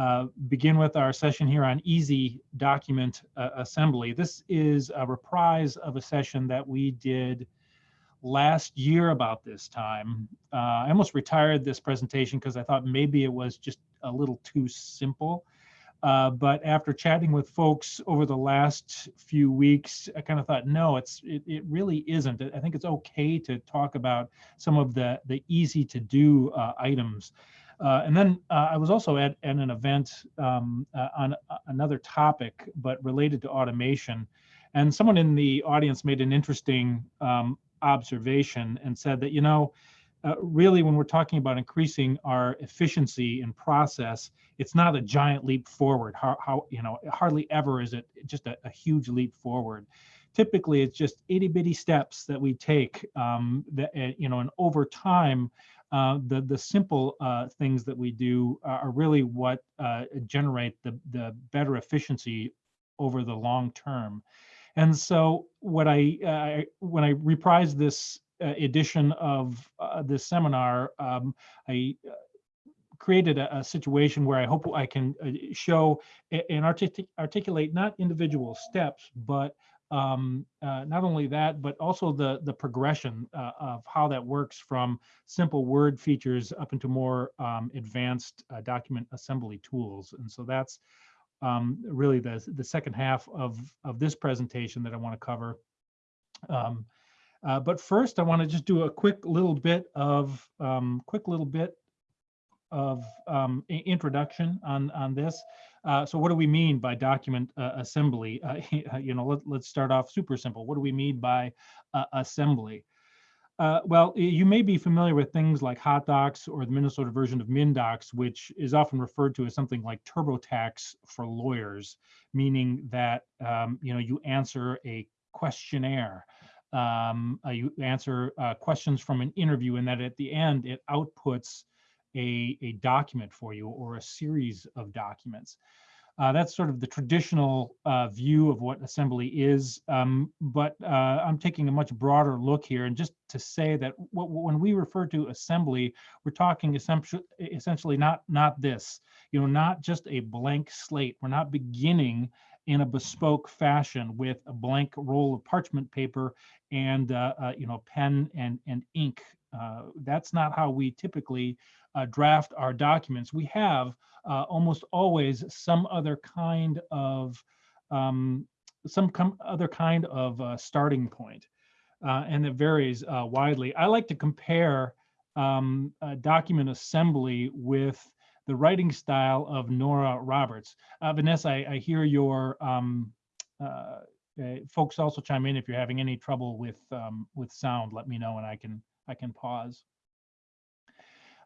uh, begin with our session here on easy document uh, assembly. This is a reprise of a session that we did last year about this time. Uh, I almost retired this presentation because I thought maybe it was just a little too simple. Uh, but after chatting with folks over the last few weeks, I kind of thought, no, it's it, it really isn't. I think it's okay to talk about some of the the easy to do uh, items. Uh, and then uh, I was also at, at an event um, uh, on another topic, but related to automation. And someone in the audience made an interesting um, observation and said that, you know, uh, really when we're talking about increasing our efficiency in process, it's not a giant leap forward. How, how you know, hardly ever is it just a, a huge leap forward typically it's just itty bitty steps that we take um, that uh, you know and over time uh, the the simple uh, things that we do are really what uh, generate the the better efficiency over the long term. And so what I uh, when I reprised this uh, edition of this seminar, um, I created a, a, situation where I hope I can show and artic articulate not individual steps, but um, uh, not only that, but also the the progression uh, of how that works from simple word features up into more um, advanced uh, document assembly tools. And so that's um, really the the second half of of this presentation that I want to cover. Um, uh, but first, I want to just do a quick little bit of um, quick little bit of um, introduction on on this. Uh, so what do we mean by document uh, assembly? Uh, you know, let, let's start off super simple. What do we mean by uh, assembly? Uh, well, you may be familiar with things like HotDocs or the Minnesota version of MnDocs, which is often referred to as something like TurboTax for lawyers, meaning that um, you know you answer a questionnaire, um, you answer questions from an interview, and that at the end it outputs a, a document for you or a series of documents. Uh, that's sort of the traditional uh, view of what assembly is, um, but uh, I'm taking a much broader look here. And just to say that when we refer to assembly, we're talking essentially, essentially not, not this, you know, not just a blank slate. We're not beginning in a bespoke fashion with a blank roll of parchment paper and, uh, uh, you know, pen and, and ink. Uh, that's not how we typically uh, draft our documents, we have uh, almost always some other kind of um, some other kind of uh, starting point, uh, and it varies uh, widely. I like to compare um, document assembly with the writing style of Nora Roberts. Uh, Vanessa, I, I, hear your um, folks also chime in if you're having any trouble with um, with sound. Let me know, and I can I can pause.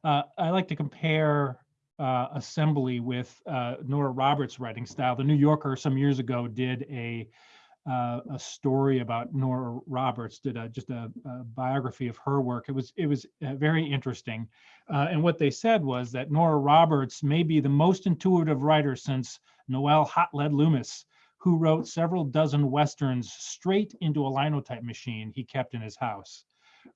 Uh, I like to compare uh, assembly with uh, Nora Roberts' writing style. The New Yorker some years ago did a uh, a story about Nora Roberts, did a, just a, a, biography of her work. It was it was uh, very interesting, uh, and what they said was that Nora Roberts may be the most intuitive writer since Noel Hot Lead Loomis, who wrote several dozen westerns straight into a linotype machine he kept in his house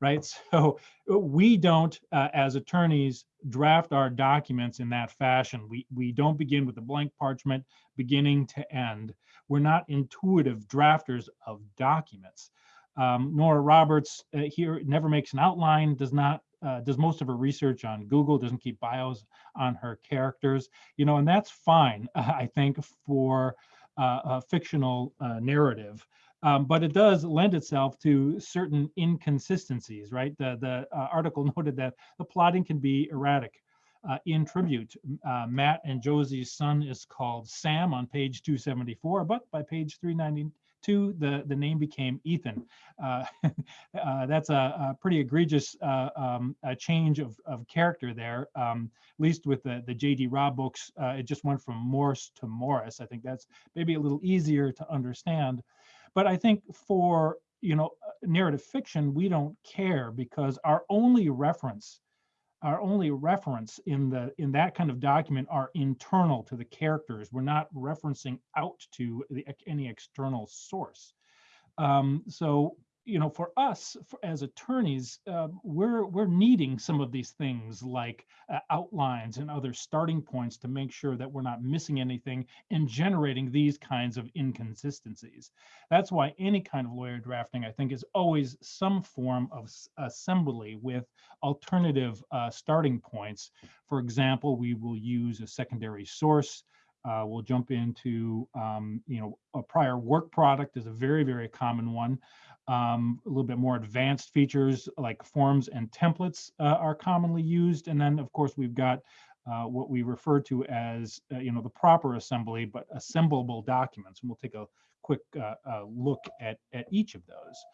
right? So we don't, uh, as attorneys, draft our documents in that fashion. We, we don't begin with a blank parchment beginning to end. We're not intuitive drafters of documents. Um, Nora Roberts uh, here never makes an outline, does not uh, does most of her research on Google, doesn't keep bios on her characters, you know, and that's fine, I think, for uh, a fictional uh, narrative. Um, but it does lend itself to certain inconsistencies, right? The, the uh, article noted that the plotting can be erratic. Uh, in tribute, uh, Matt and Josie's son is called Sam on page 274, but by page 392, the, the name became Ethan. Uh, uh, that's a, a, pretty egregious uh, um, a change of, of character there, um, at least with the, the J.D. Robb books, it just went from Morse to Morris. I think that's maybe a little easier to understand. But I think for you know narrative fiction, we don't care because our only reference, our only reference in the in that kind of document are internal to the characters. We're not referencing out to the, any external source. Um, so you know, for us for, as attorneys, uh, we're we're needing some of these things like uh, outlines and other starting points to make sure that we're not missing anything and generating these kinds of inconsistencies. That's why any kind of lawyer drafting, I think, is always some form of assembly with alternative uh, starting points. For example, we will use a secondary source uh, we'll jump into, um, you know, a prior work product is a very, very common one. Um, a little bit more advanced features like forms and templates uh, are commonly used. And then, of course, we've got uh, what we refer to as, uh, you know, the proper assembly, but assemblable documents. And we'll take a quick uh, uh, look at, at each of those.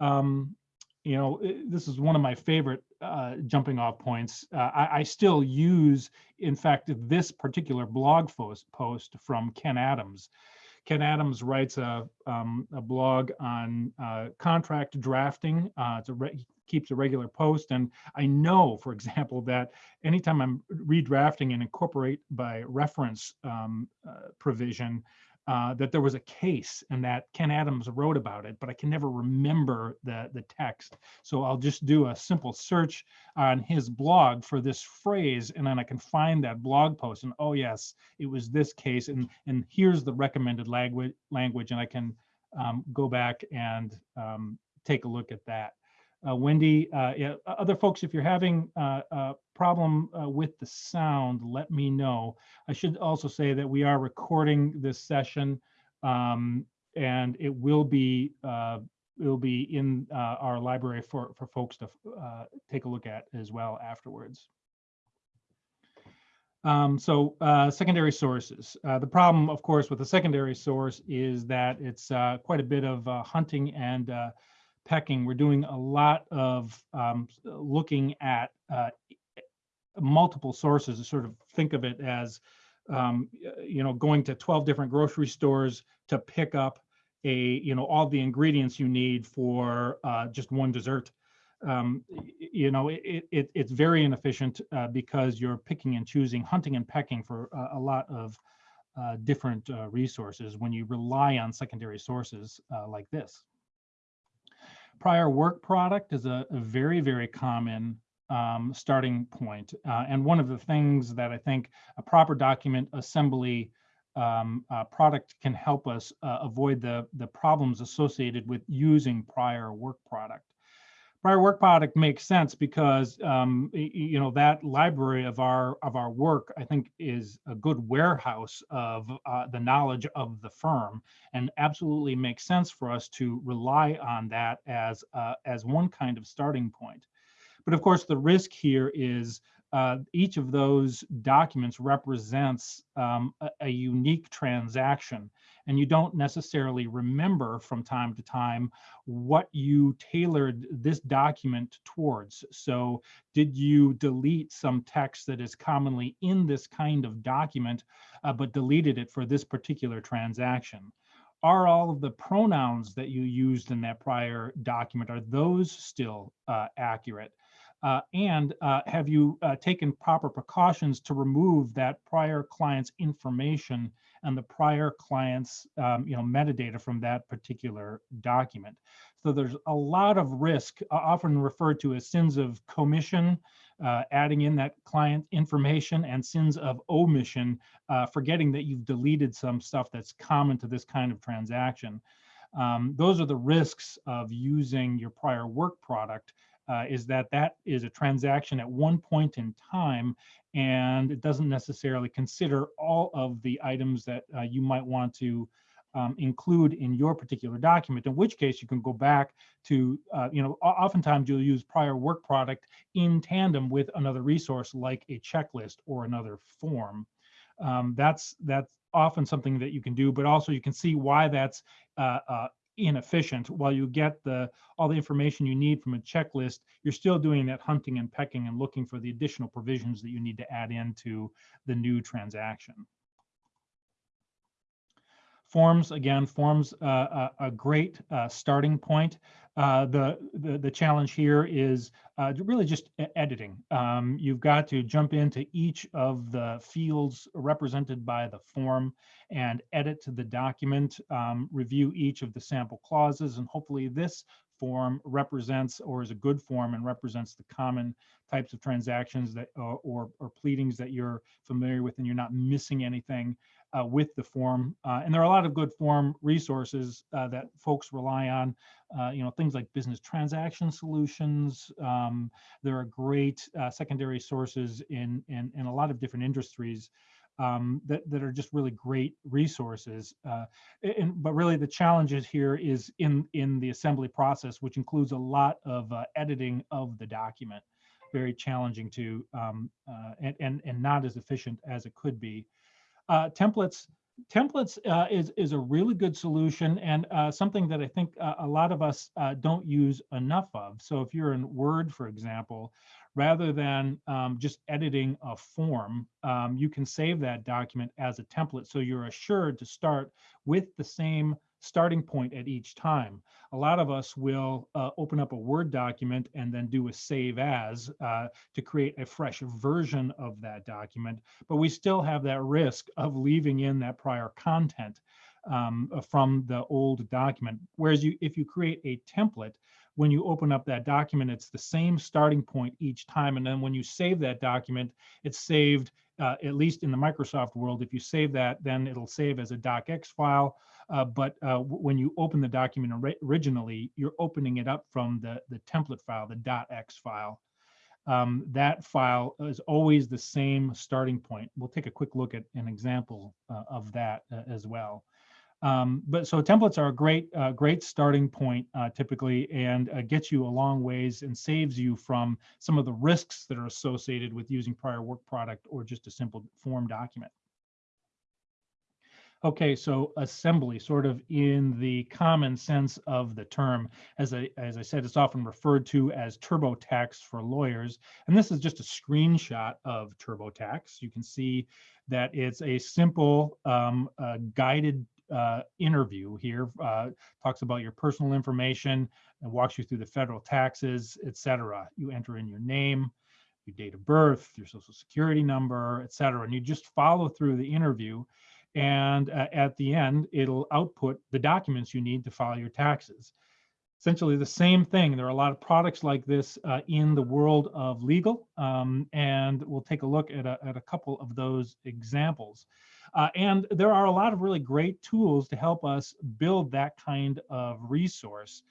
Um, you know, this is one of my favorite uh, jumping off points. Uh, I, I, still use, in fact, this particular blog post, post from Ken Adams. Ken Adams writes a, um, a blog on uh, contract drafting. Uh, it's a he keeps a regular post, and I know, for example, that anytime I'm redrafting and incorporate by reference um, uh, provision, uh, that there was a case and that Ken Adams wrote about it, but I can never remember the, the text. So I'll just do a simple search on his blog for this phrase, and then I can find that blog post. And oh yes, it was this case, and and here's the recommended language language, and I can um, go back and um, take a look at that. Uh, Wendy, uh, yeah, other folks, if you're having uh, a problem uh, with the sound, let me know. I should also say that we are recording this session um, and it will be uh, will be in uh, our library for, for folks to take a look at as well afterwards. Um, so uh, secondary sources. Uh, the problem, of course, with a secondary source is that it's uh, quite a bit of hunting and pecking, we're doing a lot of um, looking at uh, multiple sources to sort of think of it as, um, you know, going to 12 different grocery stores to pick up a, you know, all the ingredients you need for uh, just one dessert. Um, you know, it, it, it's very inefficient uh, because you're picking and choosing, hunting and pecking for a lot of uh, different uh, resources when you rely on secondary sources uh, like this prior work product is a, a very, very common um, starting point. Uh, and one of the things that I think a proper document assembly um, uh, product can help us uh, avoid the, the problems associated with using prior work product prior work product makes sense because um, you know that library of our of our work I think is a good warehouse of uh, the knowledge of the firm and absolutely makes sense for us to rely on that as uh, as one kind of starting point. But of course, the risk here is uh, each of those documents represents um, a, a, unique transaction and you don't necessarily remember from time to time what you tailored this document towards. So did you delete some text that is commonly in this kind of document, uh, but deleted it for this particular transaction? Are all of the pronouns that you used in that prior document, are those still uh, accurate? Uh, and uh, have you uh, taken proper precautions to remove that prior client's information and the prior client's um, you know metadata from that particular document? So there's a lot of risk often referred to as sins of commission uh, adding in that client information and sins of omission uh, forgetting that you've deleted some stuff that's common to this kind of transaction. Um, those are the risks of using your prior work product uh, is that that is a transaction at one point in time and it doesn't necessarily consider all of the items that uh, you might want to um, include in your particular document, in which case you can go back to, uh, you know, oftentimes you'll use prior work product in tandem with another resource like a checklist or another form. Um, that's that's often something that you can do, but also you can see why that's uh, uh, inefficient. While you get the all the information you need from a checklist, you're still doing that hunting and pecking and looking for the additional provisions that you need to add into the new transaction. Forms, again, forms uh, a, a, great uh, starting point. Uh, the, the, the challenge here is uh, really just editing. Um, you've got to jump into each of the fields represented by the form and edit the document, um, review each of the sample clauses, and hopefully this form represents or is a good form and represents the common types of transactions that uh, or, or pleadings that you're familiar with and you're not missing anything uh, with the form. Uh, and there are a lot of good form resources uh, that folks rely on, uh, you know, things like business transaction solutions. Um, there are great uh, secondary sources in, in, in a lot of different industries um, that, that are just really great resources. Uh, and, but really the challenges here is in, in the assembly process, which includes a lot of editing of the document very challenging to um, and, and and not as efficient as it could be uh, templates templates uh, is is a really good solution and uh, something that I think uh, a lot of us uh, don't use enough of. So if you're in Word, for example, rather than um, just editing a form, um, you can save that document as a template. So you're assured to start with the same starting point at each time. A lot of us will uh, open up a Word document and then do a save as uh, to create a fresh version of that document, but we still have that risk of leaving in that prior content um, from the old document. Whereas you, if you create a template, when you open up that document, it's the same starting point each time. And then when you save that document, it's saved, uh, at least in the Microsoft world, if you save that, then it'll save as a docx file. Uh, but uh, when you open the document originally, you're opening it up from the, the template file, the .x file. Um, that file is always the same starting point. We'll take a quick look at an example uh, of that uh, as well. Um, but so templates are a great, uh, great starting point uh, typically and uh, gets you a long ways and saves you from some of the risks that are associated with using prior work product or just a simple form document. Okay, so assembly, sort of in the common sense of the term, as I, as I said, it's often referred to as TurboTax for lawyers. And this is just a screenshot of TurboTax. You can see that it's a simple um, uh, guided uh, interview here, uh, talks about your personal information and walks you through the federal taxes, etc. You enter in your name, your date of birth, your social security number, etc. And you just follow through the interview. And uh, at the end, it'll output the documents you need to file your taxes. Essentially the same thing. There are a lot of products like this uh, in the world of legal, um, and we'll take a look at a, at a couple of those examples. Uh, and there are a lot of really great tools to help us build that kind of resource.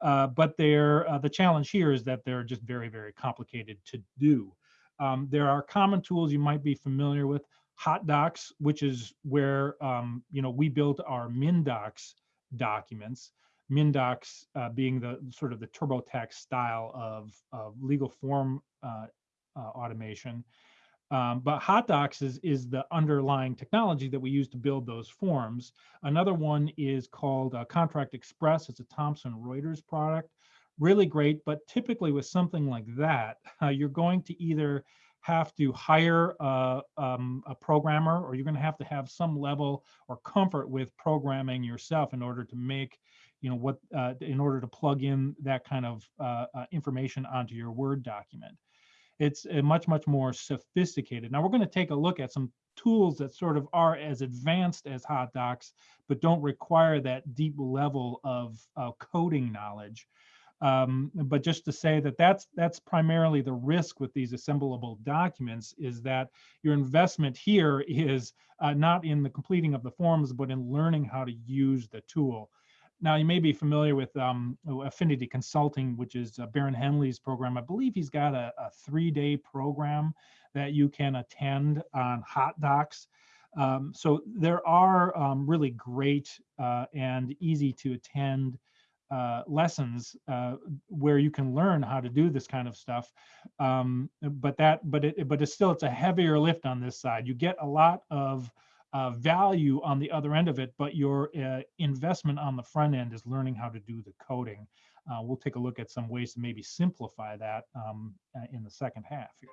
Uh, but they're, uh, the challenge here is that they're just very, very complicated to do. Um, there are common tools you might be familiar with. HotDocs, which is where um, you know we built our MnDocs documents. MnDocs uh, being the sort of the TurboTax style of, of legal form uh, uh, automation. Um, but HotDocs is, is the underlying technology that we use to build those forms. Another one is called uh, Contract Express. It's a Thomson Reuters product. Really great, but typically with something like that, uh, you're going to either have to hire a, um, a programmer or you're going to have to have some level or comfort with programming yourself in order to make you know what uh, in order to plug in that kind of uh, uh, information onto your word document it's much, much more sophisticated. Now we're going to take a look at some tools that sort of are as advanced as HotDocs but don't require that deep level of uh, coding knowledge. Um, but just to say that that's that's primarily the risk with these assemblable documents is that your investment here is uh, not in the completing of the forms, but in learning how to use the tool. Now, you may be familiar with um, Affinity Consulting, which is uh, Barron Henley's program. I believe he's got a, a three-day program that you can attend on HotDocs. Um, so there are um, really great uh, and easy to attend uh, lessons uh, where you can learn how to do this kind of stuff. Um, but that, but it, but it's still it's a heavier lift on this side. You get a lot of uh, value on the other end of it, but your uh, investment on the front end is learning how to do the coding. Uh, we'll take a look at some ways to maybe simplify that um, uh, in the second half here.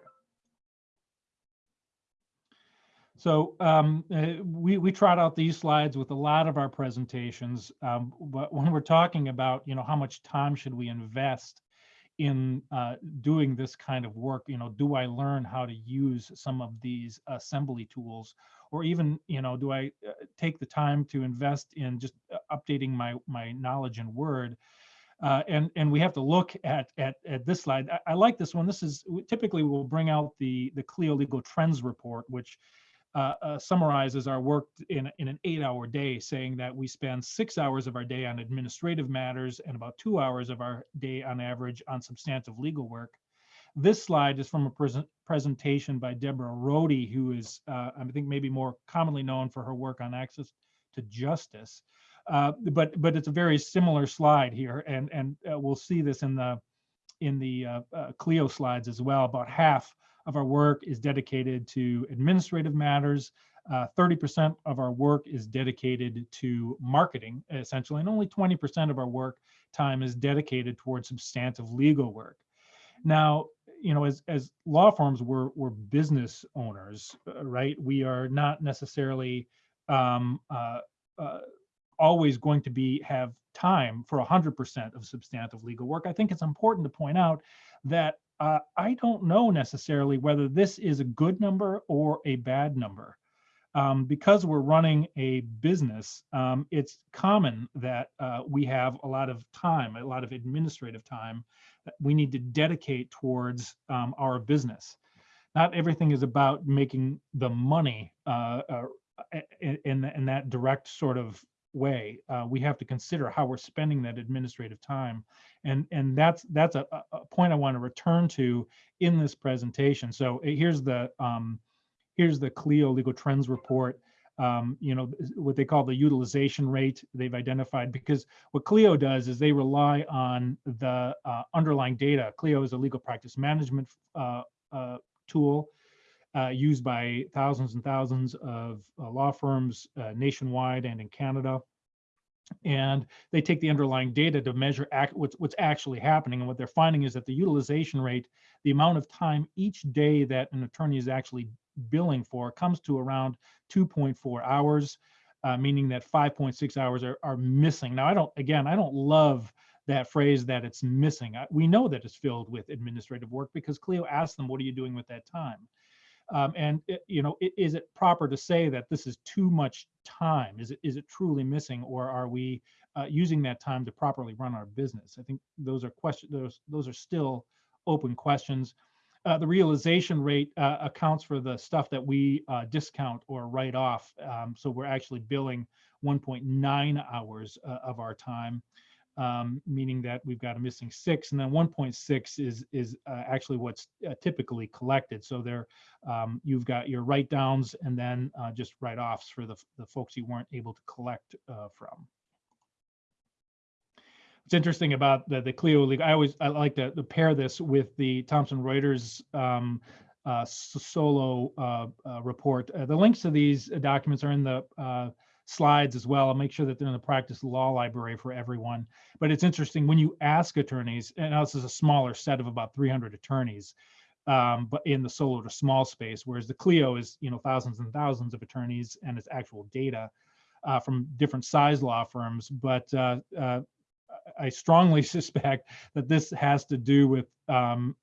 So um, uh, we, we trot out these slides with a lot of our presentations, um, but when we're talking about, you know, how much time should we invest in uh, doing this kind of work, you know, do I learn how to use some of these assembly tools or even you know do i uh, take the time to invest in just uh, updating my my knowledge in word Uh, and and we have to look at at, at this slide. I, I like this one. This is typically we'll bring out the the Clio Legal Trends report, which uh, uh, summarizes our work in, in an eight hour day, saying that we spend six hours of our day on administrative matters and about two hours of our day on average on substantive legal work. This slide is from a present presentation by Deborah Rhode, who is, uh, I think, maybe more commonly known for her work on access to justice. Uh, but but it's a very similar slide here, and and uh, we'll see this in the in the uh, uh, Clio slides as well. About half of our work is dedicated to administrative matters. 30% of our work is dedicated to marketing, essentially, and only 20% of our work time is dedicated towards substantive legal work. Now, you know, as as law firms, we're we're business owners, right? We are not necessarily um, uh, uh, always going to be have time for 100% of substantive legal work. I think it's important to point out that uh, I don't know necessarily whether this is a good number or a bad number. Um, because we're running a business, um, it's common that uh, we have a lot of time, a lot of administrative time we need to dedicate towards um, our business. Not everything is about making the money uh, uh in, in that direct sort of way. Uh, we have to consider how we're spending that administrative time, and and that's that's a, a point I want to return to in this presentation. So eh, here's the um, here's the Clio Legal Trends report. Um, you know what they call the utilization rate they've identified because what Clio does is they rely on the uh, underlying data. Clio is a legal practice management uh, uh, tool uh, used by thousands and thousands of uh, law firms uh, nationwide and in Canada. And they take the underlying data to measure act, what's, what's actually happening. And what they're finding is that the utilization rate, the amount of time each day that an attorney is actually billing for, comes to around 2.4 hours, uh, meaning that 5.6 hours are, are missing. Now, I don't, again, I don't love that phrase that it's missing. We know that it's filled with administrative work because Clio asked them, what are you doing with that time? Um, and it, you know, it, is it proper to say that this is too much time? Is it is it truly missing, or are we uh, using that time to properly run our business? I think those are questions. Those those are still open questions. Uh, the realization rate uh, accounts for the stuff that we uh, discount or write off. Um, so we're actually billing 1.9 hours uh, of our time um, meaning that we've got a missing six, and then 1.6 is is uh, actually what's uh, typically collected. So there, um, you've got your write downs and then uh, just write offs for the the folks you weren't able to collect uh, from. What's interesting about the the Clio League, I always I like to, to pair this with the Thomson Reuters. Um, uh, solo uh, report. the links to these documents are in the slides as well. I'll make sure that they're in the practice law library for everyone. But it's interesting when you ask attorneys, and this is a smaller set of about 300 attorneys, um, but in the solo to small space, whereas the Clio is, you know, thousands and thousands of attorneys and it's actual data uh, from different size law firms. But uh, uh, I strongly suspect that this has to do with um,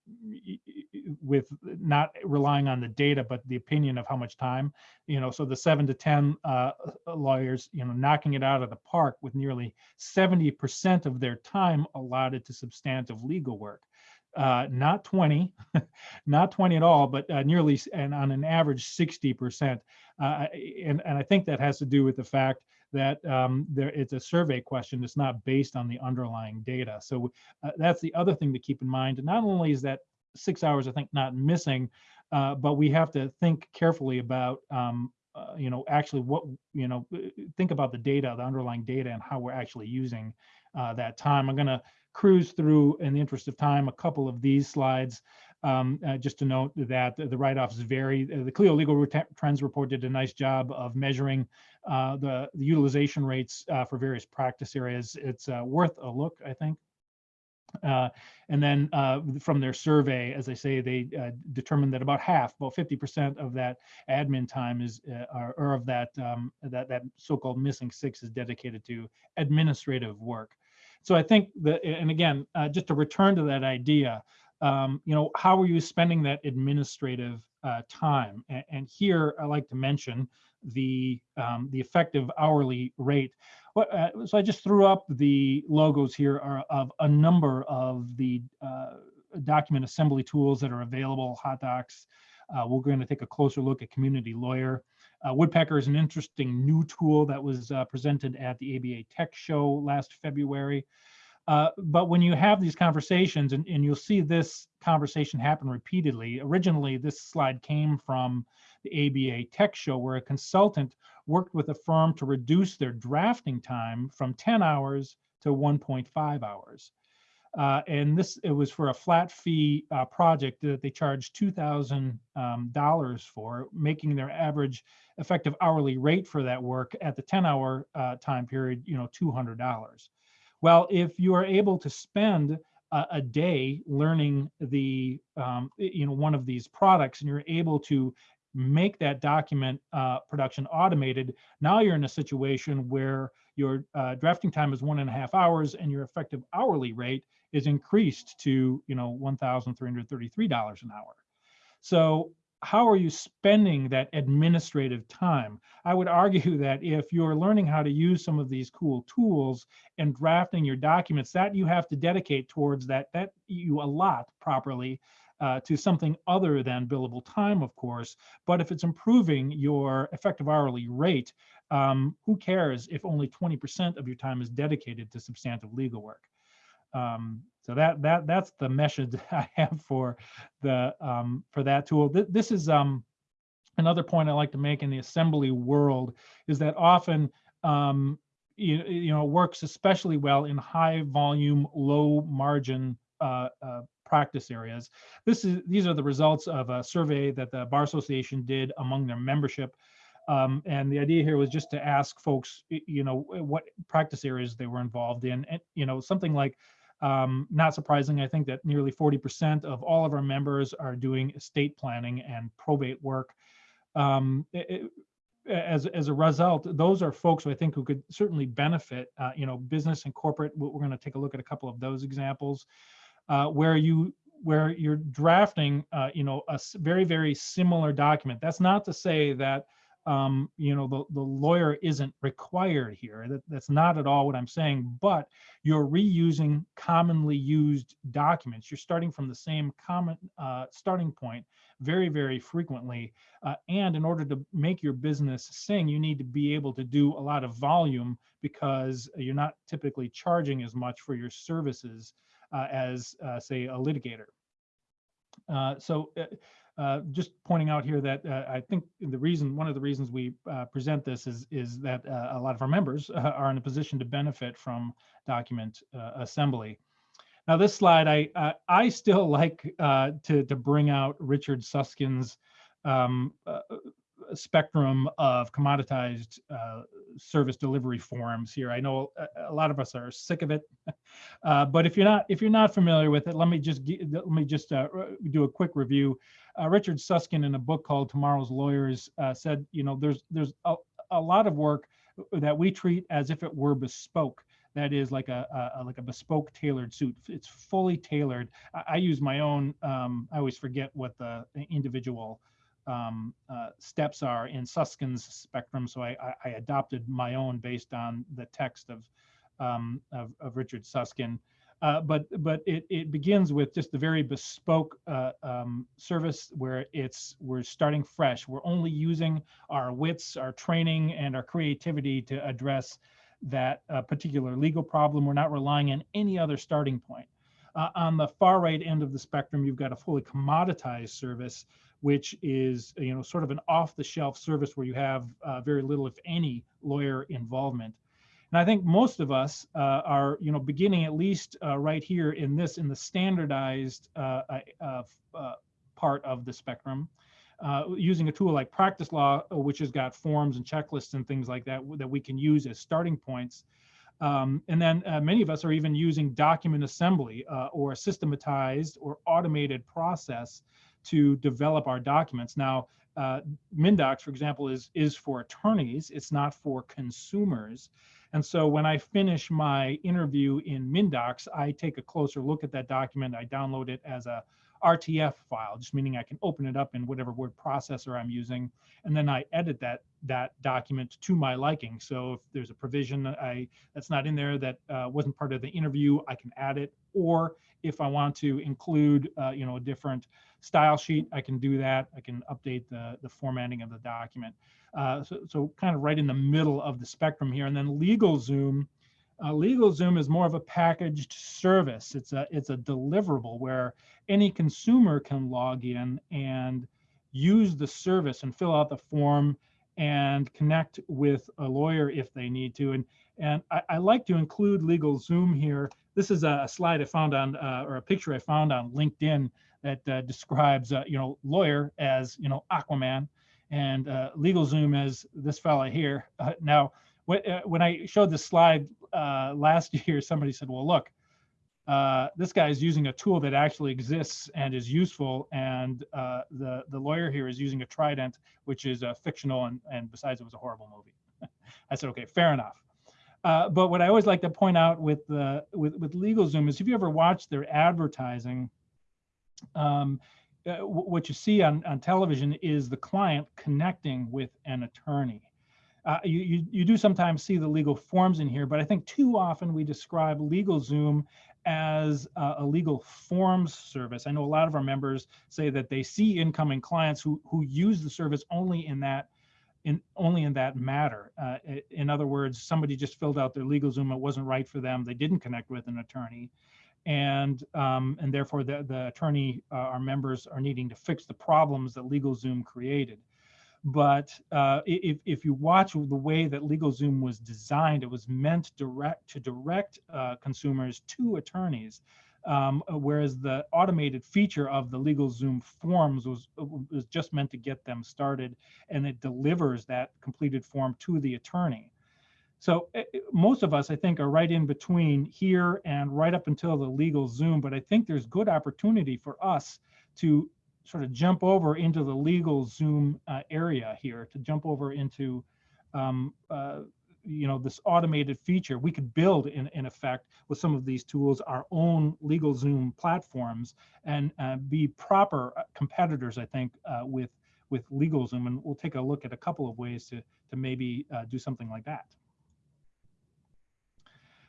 with not relying on the data, but the opinion of how much time. You know, so the seven to ten uh, lawyers, you know, knocking it out of the park with nearly seventy percent of their time allotted to substantive legal work. Uh, not 20, not 20 at all, but uh, nearly, and on an average, 60%. Uh, and, and I think that has to do with the fact that um, there it's a survey question. It's not based on the underlying data. So uh, that's the other thing to keep in mind. Not only is that six hours, I think, not missing, uh, but we have to think carefully about, um, uh, you know, actually what, you know, uh, think about the data, the underlying data, and how we're actually using uh, that time. I'm going to cruise through, in the interest of time, a couple of these slides. Um, uh, just to note that the, write-offs vary. Uh, the Clio Legal Trends Report did a nice job of measuring uh, the, the, utilization rates uh, for various practice areas. It's uh, worth a look, I think. Uh, and then from their survey, as I say, they determined that about half, about 50% of that admin time is, or, or, of that, um, that, that so-called missing six is dedicated to administrative work. So I think that, and again, just to return to that idea, um, you know, how are you spending that administrative uh, time? And, and, here I like to mention the um, the effective hourly rate. What, uh, so I just threw up the logos here are of a number of the uh, document assembly tools that are available, HotDocs. Uh, we're going to take a closer look at Community Lawyer. Uh, Woodpecker is an interesting new tool that was uh, presented at the ABA Tech Show last February. Uh, but when you have these conversations, and, and you'll see this conversation happen repeatedly, originally this slide came from the ABA Tech Show where a consultant worked with a firm to reduce their drafting time from 10 hours to 1.5 hours. Uh, and this it was for a flat fee uh, project that they charged two thousand um, dollars for, making their average effective hourly rate for that work at the ten hour uh, time period, you know, two hundred dollars. Well, if you are able to spend a, a day learning the, um, you know, one of these products and you're able to make that document uh, production automated, now you're in a situation where your uh, drafting time is one and a half hours and your effective hourly rate is increased to, you know, $1,333 an hour. So how are you spending that administrative time? I would argue that if you're learning how to use some of these cool tools and drafting your documents, that you have to dedicate towards that, that you allot properly uh, to something other than billable time, of course. But if it's improving your effective hourly rate, um, who cares if only 20% of your time is dedicated to substantive legal work? Um, so that that that's the message I have for the um, for that tool. Th this is um, another point I like to make in the assembly world is that often um, you, you know works especially well in high volume, low margin uh, uh, practice areas. This is these are the results of a survey that the Bar Association did among their membership. Um, and the idea here was just to ask folks, you know, what practice areas they were involved in, and you know, something like um, not surprising, I think that nearly 40% of all of our members are doing estate planning and probate work. Um, it, as, as a result, those are folks who I think who could certainly benefit, uh, you know, business and corporate. We're going to take a look at a couple of those examples uh, where you where you're drafting, uh, you know, a very, very similar document. That's not to say that um, you know, the, the lawyer isn't required here. That, that's not at all what I'm saying, but you're reusing commonly used documents. You're starting from the same common uh, starting point very, very frequently. Uh, and in order to make your business sing, you need to be able to do a lot of volume because you're not typically charging as much for your services uh, as, uh, say, a litigator. Uh, so uh, uh, just pointing out here that uh, I think the reason, one of the reasons we uh, present this is, is that uh, a lot of our members uh, are in a position to benefit from document assembly. Now this slide, I I still like to, to bring out Richard Susskind's um, spectrum of commoditized uh, service delivery forms here. I know a, lot of us are sick of it, uh, but if you're not if you're not familiar with it, let me just let me just uh, do a quick review. Uh, Richard Susskind in a book called Tomorrow's Lawyers uh, said, you know, there's there's a, a lot of work that we treat as if it were bespoke that is like a, a, like a bespoke tailored suit. It's fully tailored. I, I use my own. Um, I always forget what the individual um, uh, steps are in Susskind's spectrum. So I, I, adopted my own based on the text of, um, of, of, Richard Susskind. Uh, but but it, it begins with just the very bespoke uh, um, service where it's we're starting fresh. We're only using our wits, our training, and our creativity to address that uh, particular legal problem. We're not relying on any other starting point. Uh, on the far right end of the spectrum, you've got a fully commoditized service which is you know sort of an off-the-shelf service where you have uh, very little, if any, lawyer involvement. And I think most of us uh, are you know beginning at least uh, right here in this in the standardized uh, uh, uh, part of the spectrum. using a tool like practice law, which has got forms and checklists and things like that that we can use as starting points. Um, and then many of us are even using document assembly or a systematized or automated process to develop our documents. Now, uh, MnDocs, for example, is, is for attorneys. It's not for consumers. And so when I finish my interview in MnDocs, I take a closer look at that document. I download it as a RTF file, just meaning I can open it up in whatever word processor I'm using, and then I edit that that document to my liking. So if there's a provision that I that's not in there that uh, wasn't part of the interview, I can add it. Or if I want to include, uh, you know, a different style sheet, I can do that. I can update the the formatting of the document. Uh, so, so kind of right in the middle of the spectrum here. And then LegalZoom uh, LegalZoom is more of a packaged service. It's a it's a deliverable where any consumer can log in and use the service and fill out the form and connect with a lawyer if they need to. And and I, I like to include LegalZoom here. This is a slide I found on uh, or a picture I found on LinkedIn that uh, describes uh, you know lawyer as you know Aquaman and uh, LegalZoom as this fella here. Uh, now uh, when I showed this slide last year, somebody said, well, look, this guy is using a tool that actually exists and is useful. And the, the lawyer here is using a Trident, which is fictional and, and besides it was a horrible movie. I said, okay, fair enough. Uh, but what I always like to point out with, the, with, with LegalZoom is if you ever watch their advertising, um, uh, what you see on, on television is the client connecting with an attorney. Uh, you, you, you do sometimes see the legal forms in here, but I think too often we describe LegalZoom as a legal forms service. I know a lot of our members say that they see incoming clients who, who use the service only in that in only in that matter. Uh, in other words, somebody just filled out their LegalZoom, it wasn't right for them, they didn't connect with an attorney. And um, and therefore the, the attorney, uh, our members are needing to fix the problems that LegalZoom created. But uh, if, if you watch the way that LegalZoom was designed, it was meant direct to direct uh, consumers to attorneys. Um, whereas the automated feature of the LegalZoom forms was, was just meant to get them started and it delivers that completed form to the attorney. So eh, eh, most of us, I think, are right in between here and right up until the LegalZoom, but I think there's good opportunity for us to sort of jump over into the LegalZoom uh, area here, to jump over into, um, uh, you know, this automated feature. We could build, in, in effect, with some of these tools, our own LegalZoom platforms and uh, be proper uh, competitors, I think, uh, with with LegalZoom. And we'll take a look at a couple of ways to, to maybe uh, do something like that.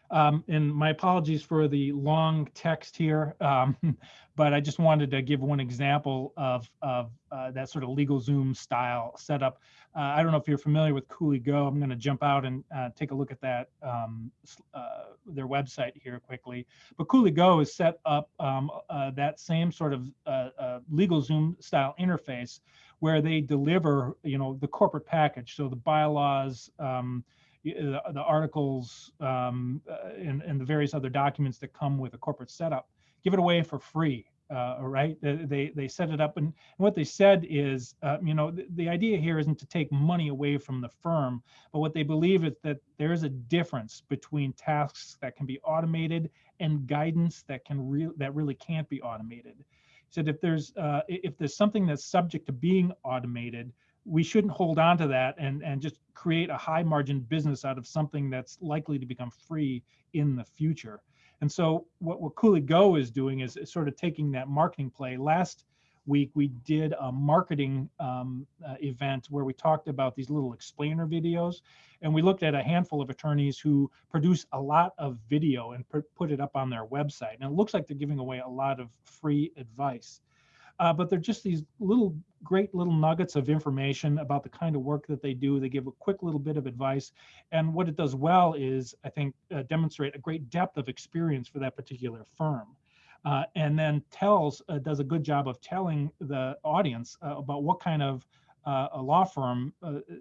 Um, and my apologies for the long text here, um, but I just wanted to give one example of, of uh, that sort of LegalZoom style setup. Uh, I don't know if you're familiar with Go. I'm going to jump out and uh, take a look at that um, uh, their website here quickly. But Go is set up um, uh, that same sort of uh, LegalZoom style interface where they deliver, you know, the corporate package. So the bylaws, um, the, the articles um, uh, and, and the various other documents that come with a corporate setup, give it away for free. Uh, right? They they set it up, and, what they said is, uh, you know, the, the, idea here isn't to take money away from the firm, but what they believe is that there is a difference between tasks that can be automated and guidance that can real that really can't be automated. He said if there's uh, if there's something that's subject to being automated, we shouldn't hold on to that and, and just create a high margin business out of something that's likely to become free in the future. And so what, what Cooley Go is doing is, is sort of taking that marketing play. Last week, we did a marketing um, uh, event where we talked about these little explainer videos. And we looked at a handful of attorneys who produce a lot of video and put it up on their website. And it looks like they're giving away a lot of free advice uh, but they're just these little great little nuggets of information about the kind of work that they do. They give a quick little bit of advice. And what it does well is, I think, uh, demonstrate a great depth of experience for that particular firm. Uh, and then tells, uh, does a good job of telling the audience uh, about what kind of uh, a law firm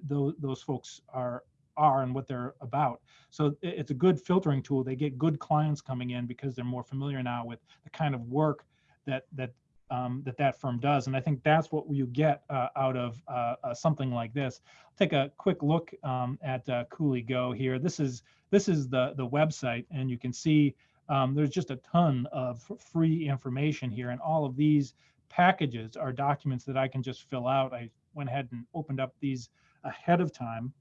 those, those folks are are and what they're about. So it's a good filtering tool. They get good clients coming in because they're more familiar now with the kind of work that that um, that that firm does. And I think that's what you get uh, out of uh, uh, something like this. Take a quick look um, at uh, Cooley Go here. This is this is the the website, and you can see um, there's just a ton of free information here, and all of these packages are documents that I can just fill out. I went ahead and opened up these ahead of time,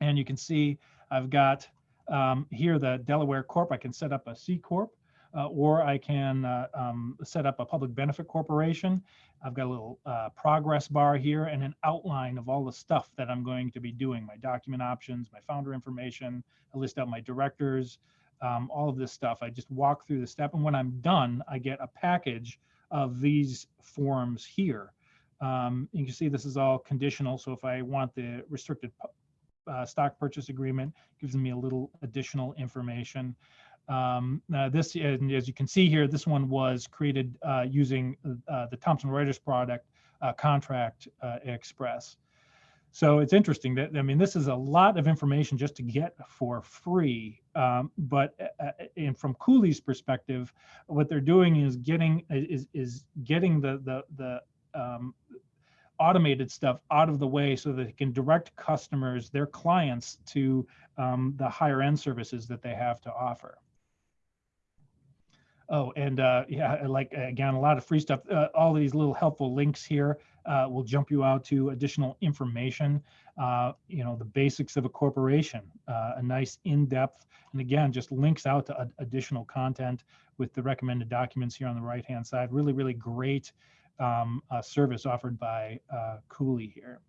and you can see I've got um, here the Delaware Corp. I can set up a C Corp uh, or I can uh, um, set up a public benefit corporation. I've got a little uh, progress bar here and an outline of all the stuff that I'm going to be doing, my document options, my founder information, I list out my directors, um, all of this stuff. I just walk through the step. And when I'm done, I get a package of these forms here. Um, you can see this is all conditional. So if I want the restricted uh, stock purchase agreement, gives me a little additional information. Um, this, and as you can see here, this one was created uh, using uh, the Thomson Reuters product uh, Contract uh, Express. So it's interesting that, I mean, this is a lot of information just to get for free. Um, but uh, and from Cooley's perspective, what they're doing is getting is is getting the the the um, automated stuff out of the way so that they can direct customers, their clients, to um, the higher end services that they have to offer. Oh, and uh, yeah, like again, a lot of free stuff. Uh, all these little helpful links here uh, will jump you out to additional information. Uh, you know, the basics of a corporation, uh, a nice in-depth, and again, just links out to additional content with the recommended documents here on the right-hand side. Really, really great um, service offered by uh, Cooley here.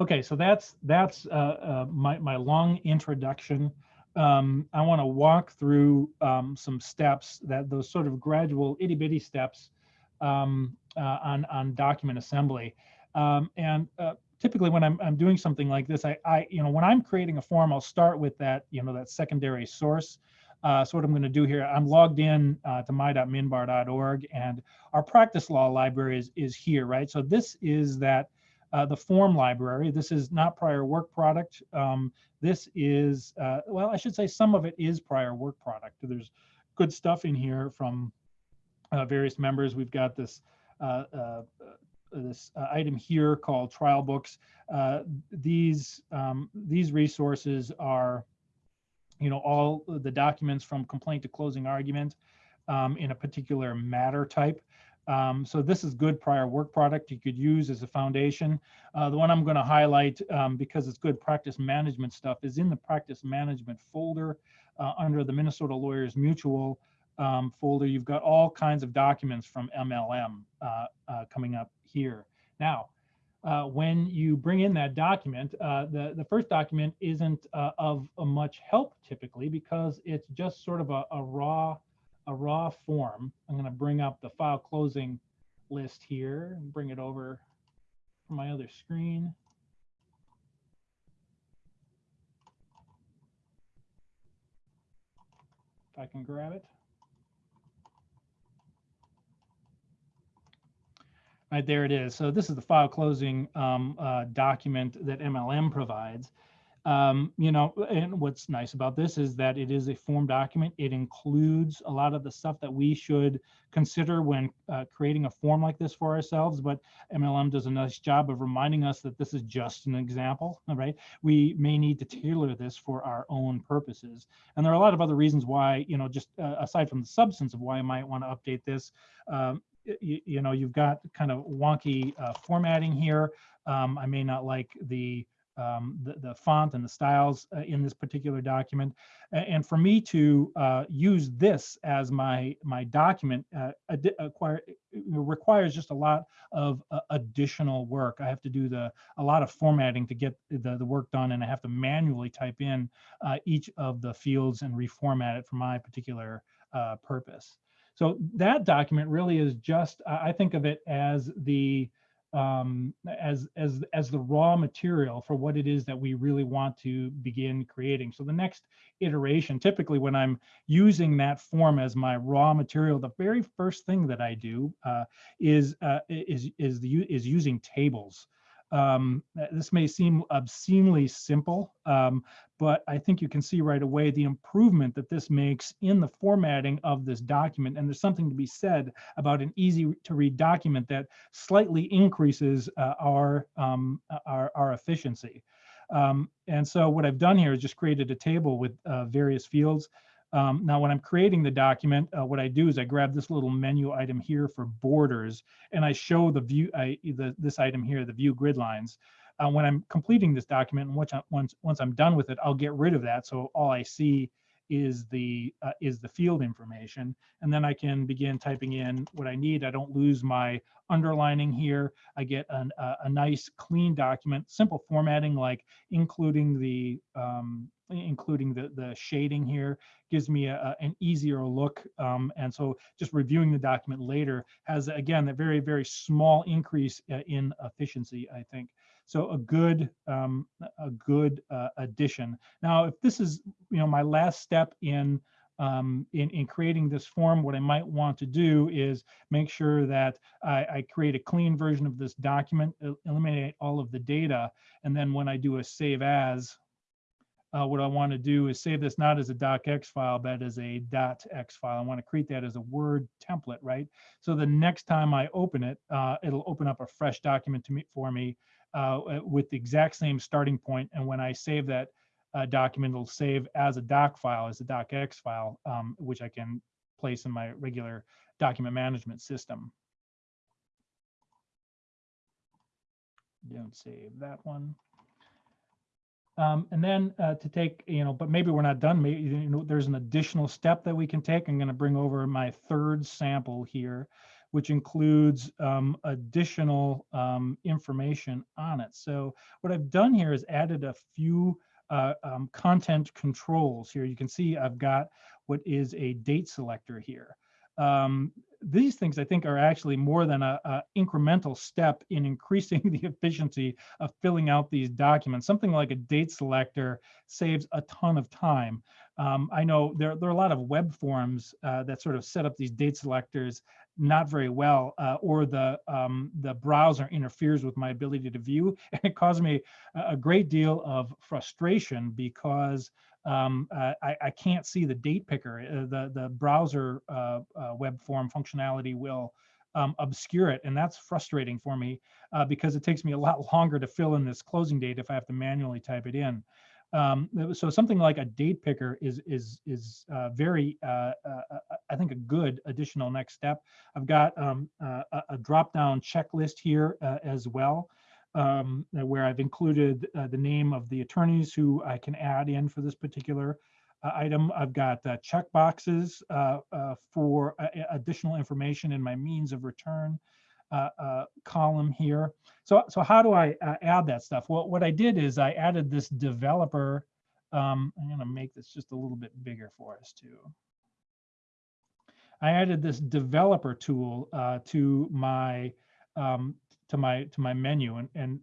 Okay, so that's that's uh, my my long introduction um, I want to walk through um, some steps that those sort of gradual itty bitty steps um, uh, on, on document assembly. Um, and uh, typically when I'm, I'm doing something like this, I, I, you know, when I'm creating a form, I'll start with that, you know, that secondary source. Uh, so what I'm going to do here, I'm logged in uh, to my.minbar.org and our practice law library is, is here, right? So this is that uh, the form library. This is not prior work product. Um, this is, uh, well, I should say some of it is prior work product. There's good stuff in here from uh, various members. We've got this uh, uh, this uh, item here called trial books. these um, these resources are, you know, all the documents from complaint to closing argument um, in a particular matter type. Um, so this is good prior work product you could use as a foundation. Uh, the one I'm going to highlight um, because it's good practice management stuff is in the practice management folder uh, under the Minnesota Lawyers Mutual um, folder. You've got all kinds of documents from MLM uh, uh, coming up here. Now, uh, when you bring in that document, uh, the, the first document isn't of much help typically because it's just sort of a, a raw a raw form. I'm going to bring up the file closing list here and bring it over from my other screen. If I can grab it. Right there it is. So this is the file closing um, uh, document that MLM provides. Um, you know, and what's nice about this is that it is a form document. It includes a lot of the stuff that we should consider when uh, creating a form like this for ourselves. But MLM does a nice job of reminding us that this is just an example, right? We may need to tailor this for our own purposes. And there are a lot of other reasons why, you know, just uh, aside from the substance of why I might want to update this, um, you, you, know, you've got kind of wonky uh, formatting here. Um, I may not like the um, the, the font and the styles uh, in this particular document. And for me to uh, use this as my, my document uh, acquire, requires just a lot of uh, additional work. I have to do the a lot of formatting to get the, the work done and I have to manually type in uh, each of the fields and reformat it for my particular uh, purpose. So that document really is just, I think of it as the um, as as as the raw material for what it is that we really want to begin creating. So the next iteration, typically when I'm using that form as my raw material, the very first thing that I do uh, is uh, is is the is using tables. Um, this may seem obscenely simple, um, but I think you can see right away the improvement that this makes in the formatting of this document. And there's something to be said about an easy to read document that slightly increases uh, our, um, our, our, efficiency. Um, and so what I've done here is just created a table with uh, various fields. Um, now, when I'm creating the document, uh, what I do is I grab this little menu item here for borders, and I show the view, I, the, this item here, the view grid lines. Uh, when I'm completing this document, and once, I, once, once I'm done with it, I'll get rid of that. So all I see is the uh, is the field information and then I can begin typing in what I need. I don't lose my underlining here. I get an, a, a nice clean document, simple formatting like including the um, including the the shading here gives me a, a, an easier look. Um, and so just reviewing the document later has again a very very small increase uh, in efficiency. I think. So a good um, a good uh, addition. Now, if this is you know my last step in um, in, in creating this form, what I might want to do is make sure that I, I create a clean version of this document, eliminate all of the data, and then when I do a save as, uh, what I want to do is save this not as a docx file, but as a .x file. I want to create that as a Word template, right? So the next time I open it, uh, it'll open up a fresh document to me for me uh, with the exact same starting point. And when I save that uh, document, it'll save as a doc file, as a docx file, um, which I can place in my regular document management system. Don't save that one. Um, and then uh, to take, you know, but maybe we're not done. Maybe you know, there's an additional step that we can take. I'm going to bring over my third sample here, which includes um, additional um, information on it. So what I've done here is added a few uh, um, content controls here. You can see I've got what is a date selector here. Um, these things I think are actually more than a, a, incremental step in increasing the efficiency of filling out these documents. Something like a date selector saves a ton of time. Um, I know there, there are a lot of web forms uh, that sort of set up these date selectors not very well, uh, or the um, the browser interferes with my ability to view, and it caused me a great deal of frustration because um, uh, I, I, can't see the date picker. Uh, the the browser uh, uh, web form functionality will um, obscure it, and that's frustrating for me uh, because it takes me a lot longer to fill in this closing date if I have to manually type it in. Um, so something like a date picker is is is uh, very, I think, a good additional next step. I've got um, a, a drop-down checklist here as well, um, where I've included the name of the attorneys who I can add in for this particular item. I've got check boxes for additional information in my means of return uh, uh, column here. So, so how do I uh, add that stuff? Well, what I did is I added this developer. Um, I'm going to make this just a little bit bigger for us too. I added this developer tool uh, to my um, to my to my menu, and and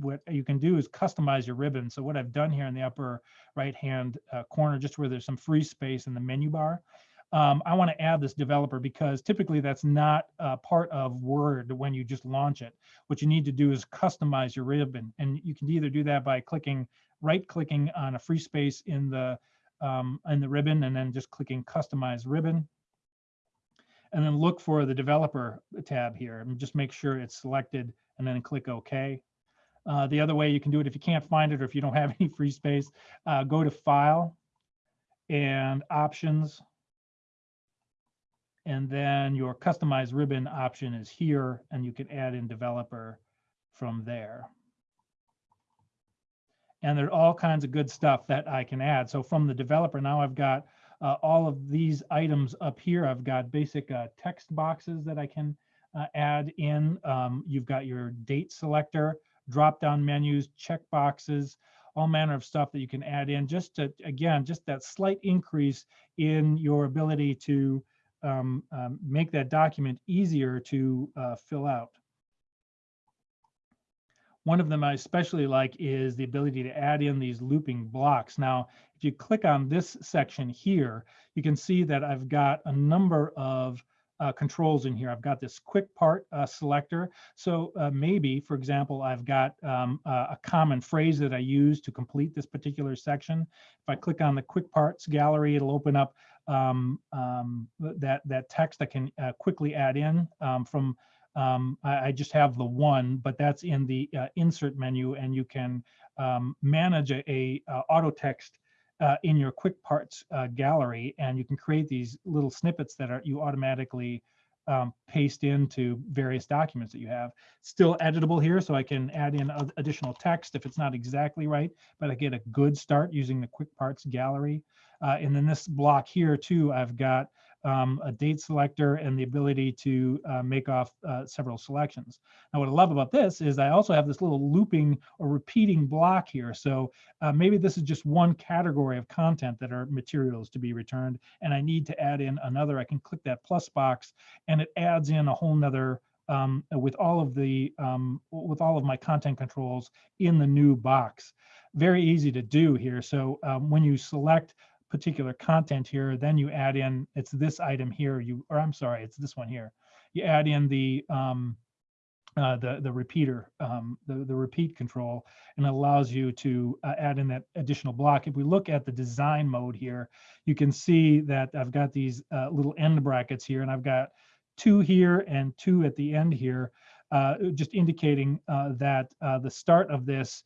what you can do is customize your ribbon. So what I've done here in the upper right hand uh, corner, just where there's some free space in the menu bar, um, I want to add this developer because typically that's not uh, part of Word when you just launch it. What you need to do is customize your ribbon. And you can either do that by clicking, right clicking on a free space in the, um, in the ribbon and then just clicking customize ribbon. And then look for the developer tab here and just make sure it's selected and then click OK. Uh, the other way you can do it if you can't find it or if you don't have any free space, uh, go to File and Options and then your customized ribbon option is here, and you can add in developer from there. And there's all kinds of good stuff that I can add. So from the developer, now I've got uh, all of these items up here. I've got basic uh, text boxes that I can uh, add in. Um, you've got your date selector, drop-down menus, check boxes, all manner of stuff that you can add in just to, again, just that slight increase in your ability to um, um, make that document easier to uh, fill out. One of them I especially like is the ability to add in these looping blocks. Now, if you click on this section here, you can see that I've got a number of uh, controls in here. I've got this quick part uh, selector. So uh, maybe, for example, I've got um, a common phrase that I use to complete this particular section. If I click on the quick parts gallery, it'll open up um, um, that, that text I can uh, quickly add in um, from, um, I, I, just have the one, but that's in the uh, insert menu and you can um, manage a, a, a auto text uh, in your quick parts uh, gallery and you can create these little snippets that are you automatically um, paste into various documents that you have. Still editable here, so I can add in additional text if it's not exactly right, but I get a good start using the Quick Parts Gallery. Uh, and then this block here too, I've got um, a date selector and the ability to uh, make off uh, several selections. Now, what I love about this is I also have this little looping or repeating block here. So uh, maybe this is just one category of content that are materials to be returned, and I need to add in another. I can click that plus box, and it adds in a whole nother um, with all of the um, with all of my content controls in the new box. Very easy to do here. So um, when you select particular content here, then you add in, it's this item here, you, or I'm sorry, it's this one here. You add in the, um, uh, the, the repeater, um, the, the repeat control, and it allows you to uh, add in that additional block. If we look at the design mode here, you can see that I've got these uh, little end brackets here, and I've got two here and two at the end here, uh, just indicating uh, that uh, the start of this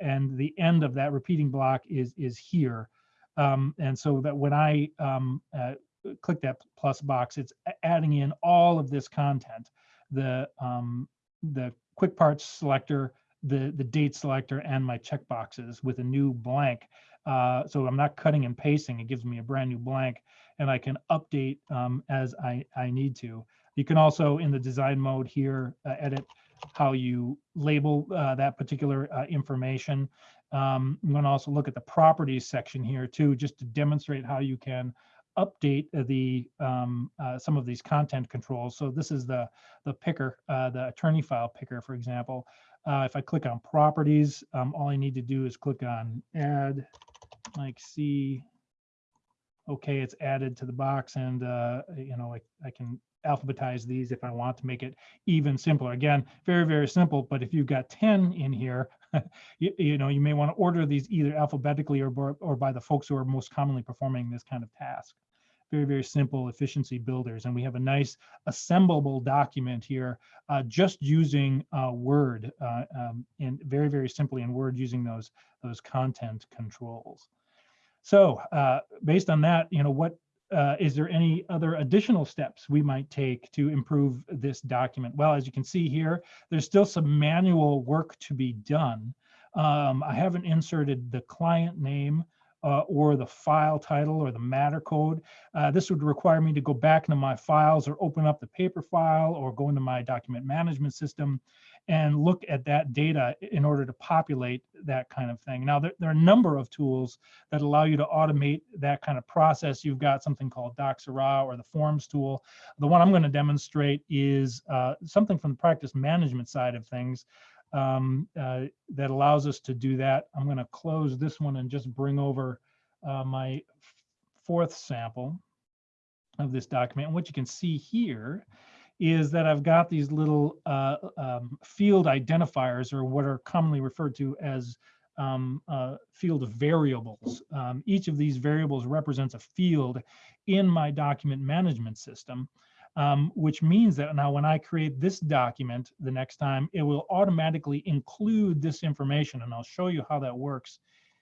and the end of that repeating block is, is here. Um, and so that when I um, uh, click that plus box, it's adding in all of this content, the um, the quick parts selector, the the date selector, and my checkboxes with a new blank. Uh, so I'm not cutting and pasting; it gives me a brand new blank, and I can update um, as I I need to. You can also in the design mode here uh, edit how you label uh, that particular uh, information. Um, I'm going to also look at the properties section here too, just to demonstrate how you can update the um, uh, some of these content controls. So this is the the picker, uh, the attorney file picker, for example. Uh, if I click on properties, um, all I need to do is click on add, like see, okay, it's added to the box, and uh, you know I, I can alphabetize these if I want to make it even simpler. Again, very, very simple, but if you've got 10 in here, you, you, know, you may want to order these either alphabetically or, or by the folks who are most commonly performing this kind of task. Very, very simple efficiency builders. And we have a nice assemblable document here uh, just using uh, Word uh, um, and very, very simply in Word using those, those content controls. So uh, based on that, you know, what uh, is there any other additional steps we might take to improve this document? Well, as you can see here, there's still some manual work to be done. Um, I haven't inserted the client name uh, or the file title or the matter code. Uh, this would require me to go back into my files or open up the paper file or go into my document management system and look at that data in order to populate that kind of thing. Now, there, there, are a number of tools that allow you to automate that kind of process. You've got something called Docsera or the Forms tool. The one I'm going to demonstrate is uh, something from the practice management side of things um, uh, that allows us to do that. I'm going to close this one and just bring over uh, my fourth sample of this document. And what you can see here is that I've got these little uh, um, field identifiers or what are commonly referred to as um, uh, field variables. Um, each of these variables represents a field in my document management system, um, which means that now when I create this document the next time, it will automatically include this information. And I'll show you how that works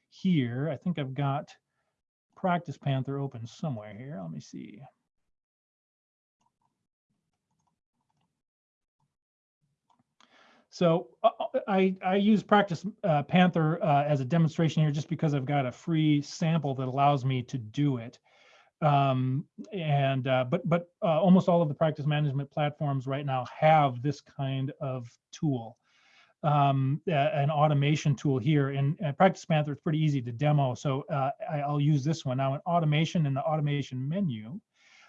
here. I think I've got Practice Panther open somewhere here. Let me see. So uh, uh, I, I use Practice uh, Panther uh, as a demonstration here just because I've got a free sample that allows me to do it. Um, and uh, but but uh, almost all of the practice management platforms right now have this kind of tool, um, an automation tool here. And Practice Panther is pretty easy to demo, so I, will use this one now. In automation in the automation menu,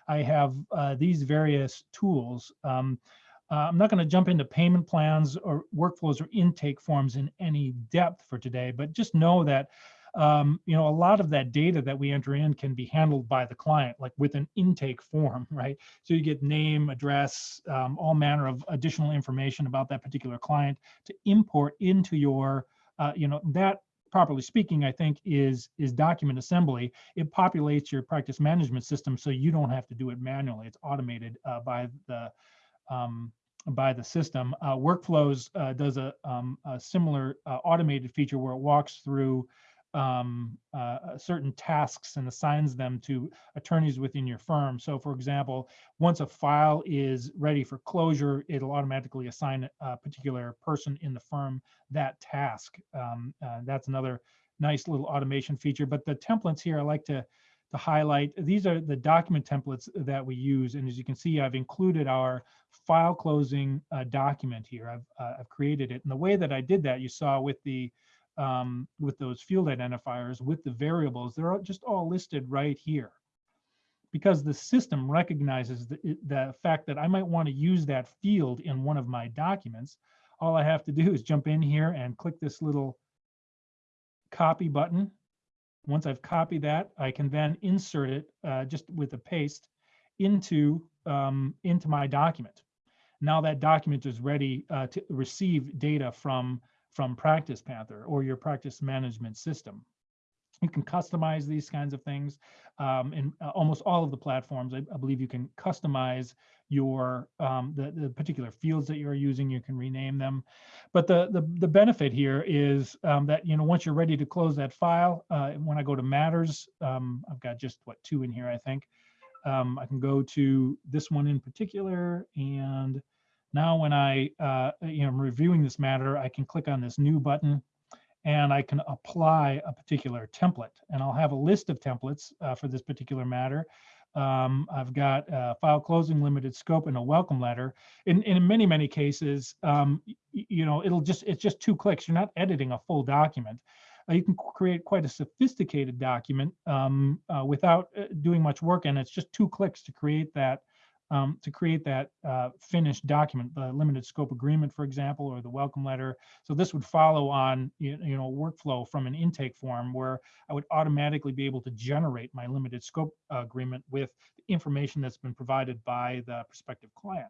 I have these various tools. Um, uh, I'm not going to jump into payment plans or workflows or intake forms in any depth for today, but just know that um, you know a lot of that data that we enter in can be handled by the client, like with an intake form, right? So you get name, address, um, all manner of additional information about that particular client to import into your, uh, you know, that properly speaking, I think is is document assembly. It populates your practice management system so you don't have to do it manually. It's automated uh, by the um, by the system. Uh, Workflows uh, does a, um, a similar uh, automated feature where it walks through um, uh, uh, certain tasks and assigns them to attorneys within your firm. So for example, once a file is ready for closure, it'll automatically assign a particular person in the firm that task. Um, uh, that's another nice little automation feature. But the templates here, I like to, to highlight, these are the document templates that we use. And as you can see, I've included our file closing uh, document here. I've, uh, I've created it. And the way that I did that, you saw with the um, with those field identifiers, with the variables, they're just all listed right here. Because the system recognizes the, the fact that I might want to use that field in one of my documents, all I have to do is jump in here and click this little copy button. Once I've copied that, I can then insert it uh, just with a paste into, um, into my document. Now that document is ready uh, to receive data from from Practice Panther or your practice management system. You can customize these kinds of things. Um, in uh, almost all of the platforms, I, I believe you can customize your um, the, the particular fields that you're using. You can rename them. But the the, the benefit here is um, that you know once you're ready to close that file, uh, when I go to Matters, um, I've got just what two in here, I think. Um, I can go to this one in particular and now when I, uh, you know, I'm reviewing this matter, I can click on this new button and I can apply a particular template. And I'll have a list of templates uh, for this particular matter. Um, I've got a file closing limited scope and a welcome letter. In, in many, many cases, um, you know, it'll just, it's just two clicks. You're not editing a full document. Uh, you can create quite a sophisticated document um, uh, without uh, doing much work. And it's just two clicks to create that um, to create that uh, finished document, the limited scope agreement, for example, or the welcome letter. So this would follow on, you, know, workflow from an intake form where I would automatically be able to generate my limited scope uh, agreement with information that's been provided by the prospective client.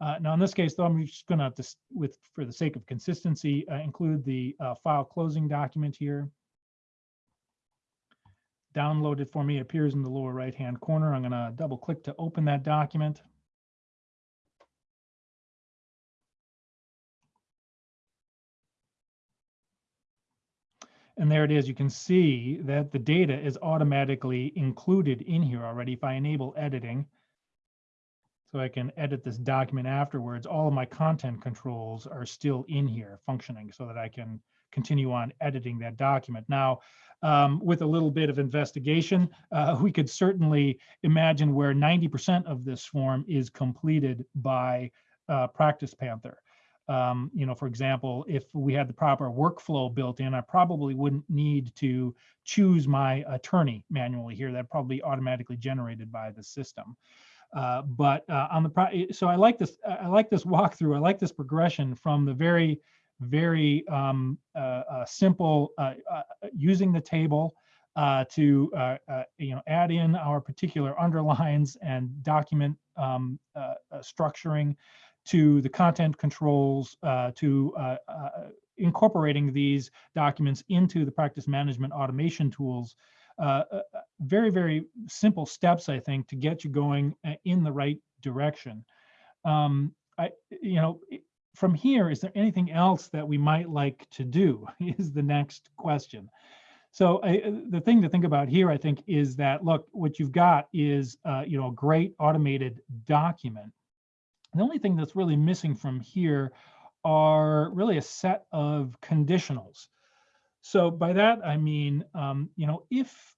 Uh, now, in this case, though, I'm just going to, with for the sake of consistency, uh, include the uh, file closing document here downloaded for me appears in the lower right hand corner. I'm going to double click to open that document. And there it is. You can see that the data is automatically included in here already. If I enable editing, so I can edit this document afterwards, all of my content controls are still in here functioning so that I can continue on editing that document. Now, um, with a little bit of investigation, uh, we could certainly imagine where 90% of this form is completed by uh, Practice Panther. Um, you know, for example, if we had the proper workflow built in, I probably wouldn't need to choose my attorney manually here. That probably automatically generated by the system. Uh, but uh, on the so I like this. I like this walkthrough. I like this progression from the very very um, uh, uh, simple uh, uh, using the table uh, to you know add in our particular underlines and document um, structuring to the content controls to incorporating these documents into the practice management automation tools uh, very, very simple steps, I think, to get you going in the right direction. Um, I, you know, from here, is there anything else that we might like to do is the next question. So I, uh, the thing to think about here, I think, is that, look, what you've got is, uh, you know, a great automated document. The only thing that's really missing from here are really a set of conditionals. So by that, I mean, um, you know, if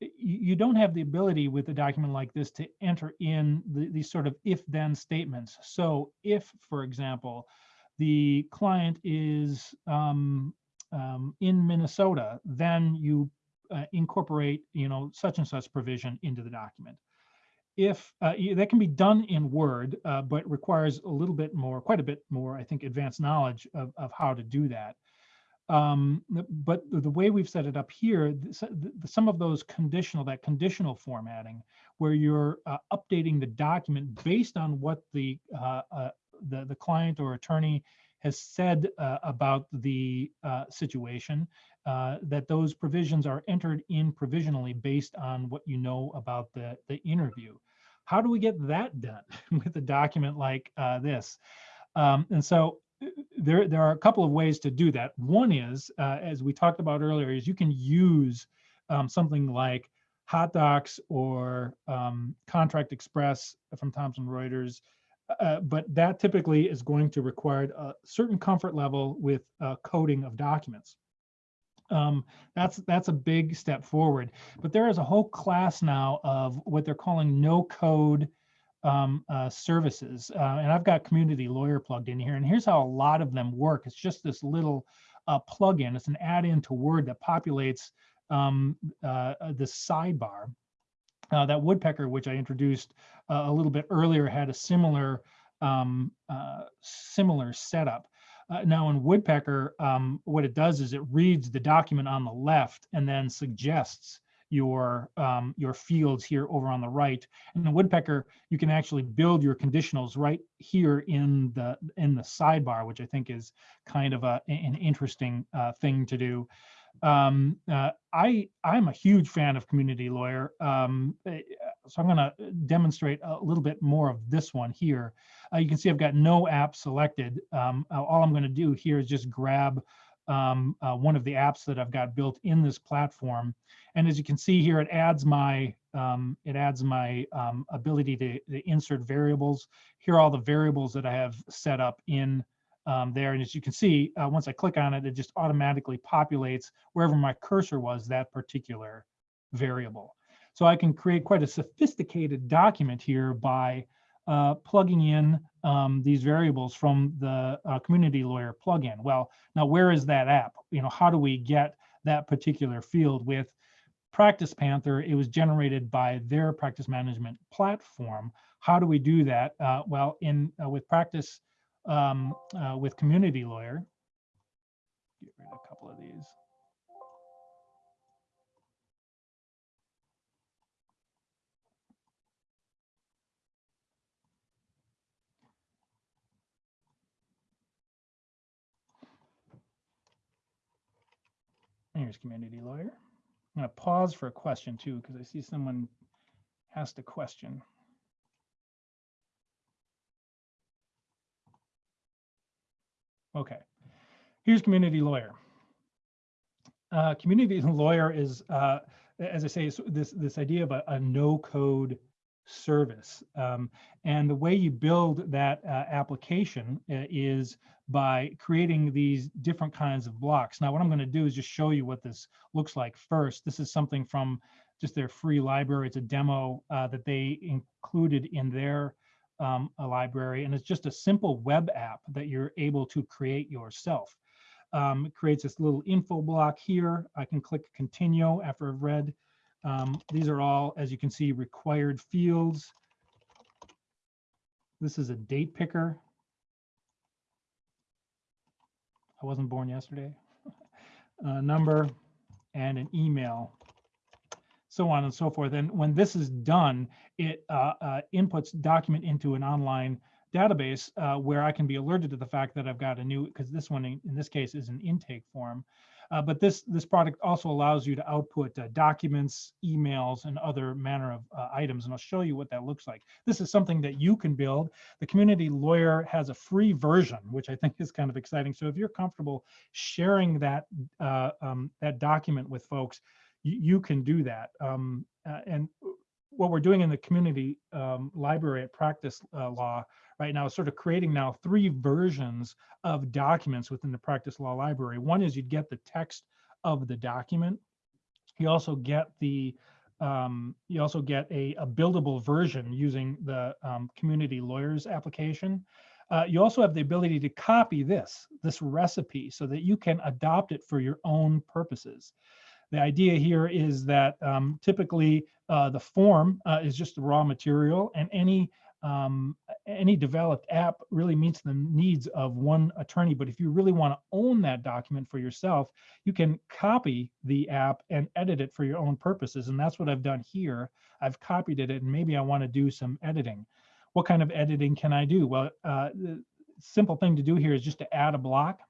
you don't have the ability with a document like this to enter in the, these sort of if-then statements. So if, for example, the client is um, um, in Minnesota, then you uh, incorporate, you know, such and such provision into the document. If uh, that can be done in Word, uh, but requires a little bit more, quite a bit more, I think, advanced knowledge of, of how to do that. Um, but the way we've set it up here, some of those conditional, that conditional formatting, where you're uh, updating the document based on what the, uh, uh, the, the client or attorney has said uh, about the uh, situation, uh, that those provisions are entered in provisionally based on what you know about the, the interview. How do we get that done with a document like this? Um, and so there, there are a couple of ways to do that. One is, uh, as we talked about earlier, is you can use um, something like HotDocs or um, Contract Express from Thomson Reuters, uh, but that typically is going to require a certain comfort level with uh, coding of documents. Um, that's that's a big step forward. But there is a whole class now of what they're calling no code um, uh, services. Uh, and I've got Community Lawyer plugged in here. And here's how a lot of them work. It's just this little uh, plugin. It's an add-in to Word that populates um, uh, uh, this sidebar. Uh, that woodpecker, which I introduced a little bit earlier, had a similar um, similar setup. Uh, now in Woodpecker, um, what it does is it reads the document on the left and then suggests your um, your fields here over on the right. And in Woodpecker, you can actually build your conditionals right here in the in the sidebar, which I think is kind of a, an interesting uh, thing to do. Um, uh, I I'm a huge fan of Community Lawyer, um, eh, so I'm going to demonstrate a little bit more of this one here. Uh, you can see I've got no app selected. Um, all I'm going to do here is just grab um, uh, one of the apps that I've got built in this platform. And as you can see here, it adds my um, it adds my um, ability to, to, insert variables. Here are all the variables that I have set up in um, there. And as you can see, uh, once I click on it, it just automatically populates wherever my cursor was that particular variable. So I can create quite a sophisticated document here by uh, plugging in um, these variables from the uh, community lawyer plugin. Well, now where is that app? You know, how do we get that particular field with Practice Panther? It was generated by their practice management platform. How do we do that? Uh, well, in uh, with practice um, uh, with community lawyer, get rid of a couple of these. Here's community lawyer. I'm going to pause for a question too, because I see someone asked a question. Okay, here's community lawyer. Uh, community lawyer is, uh, as I say, this this idea of a, a no-code service. Um, and the way you build that uh, application uh, is by creating these different kinds of blocks. Now, what I'm going to do is just show you what this looks like first. This is something from just their free library. It's a demo uh, that they included in their um, library, and it's just a simple web app that you're able to create yourself. Um, it creates this little info block here. I can click continue after I've read um, these are all, as you can see, required fields. This is a date picker. I wasn't born yesterday. a number and an email, so on and so forth. And when this is done, it uh, uh, inputs document into an online database uh, where I can be alerted to the fact that I've got a new, because this one in, in this case is an intake form. Uh, but this this product also allows you to output uh, documents, emails, and other manner of uh, items. And I'll show you what that looks like. This is something that you can build. The community lawyer has a free version, which I think is kind of exciting. So if you're comfortable sharing that uh, um, that document with folks, you, you can do that. Um, uh, and what we're doing in the community um, library at Practice uh, Law right now sort of creating now three versions of documents within the Practice Law library. One is you'd get the text of the document. You also get the um, you also get a, a, buildable version using the um, community lawyers application. Uh, you also have the ability to copy this, this recipe so that you can adopt it for your own purposes. The idea here is that um, typically uh, the form uh, is just the raw material and any um, any developed app really meets the needs of one attorney. But if you really want to own that document for yourself, you can copy the app and edit it for your own purposes. And that's what I've done here. I've copied it and maybe I want to do some editing. What kind of editing can I do? Well, uh, the simple thing to do here is just to add a block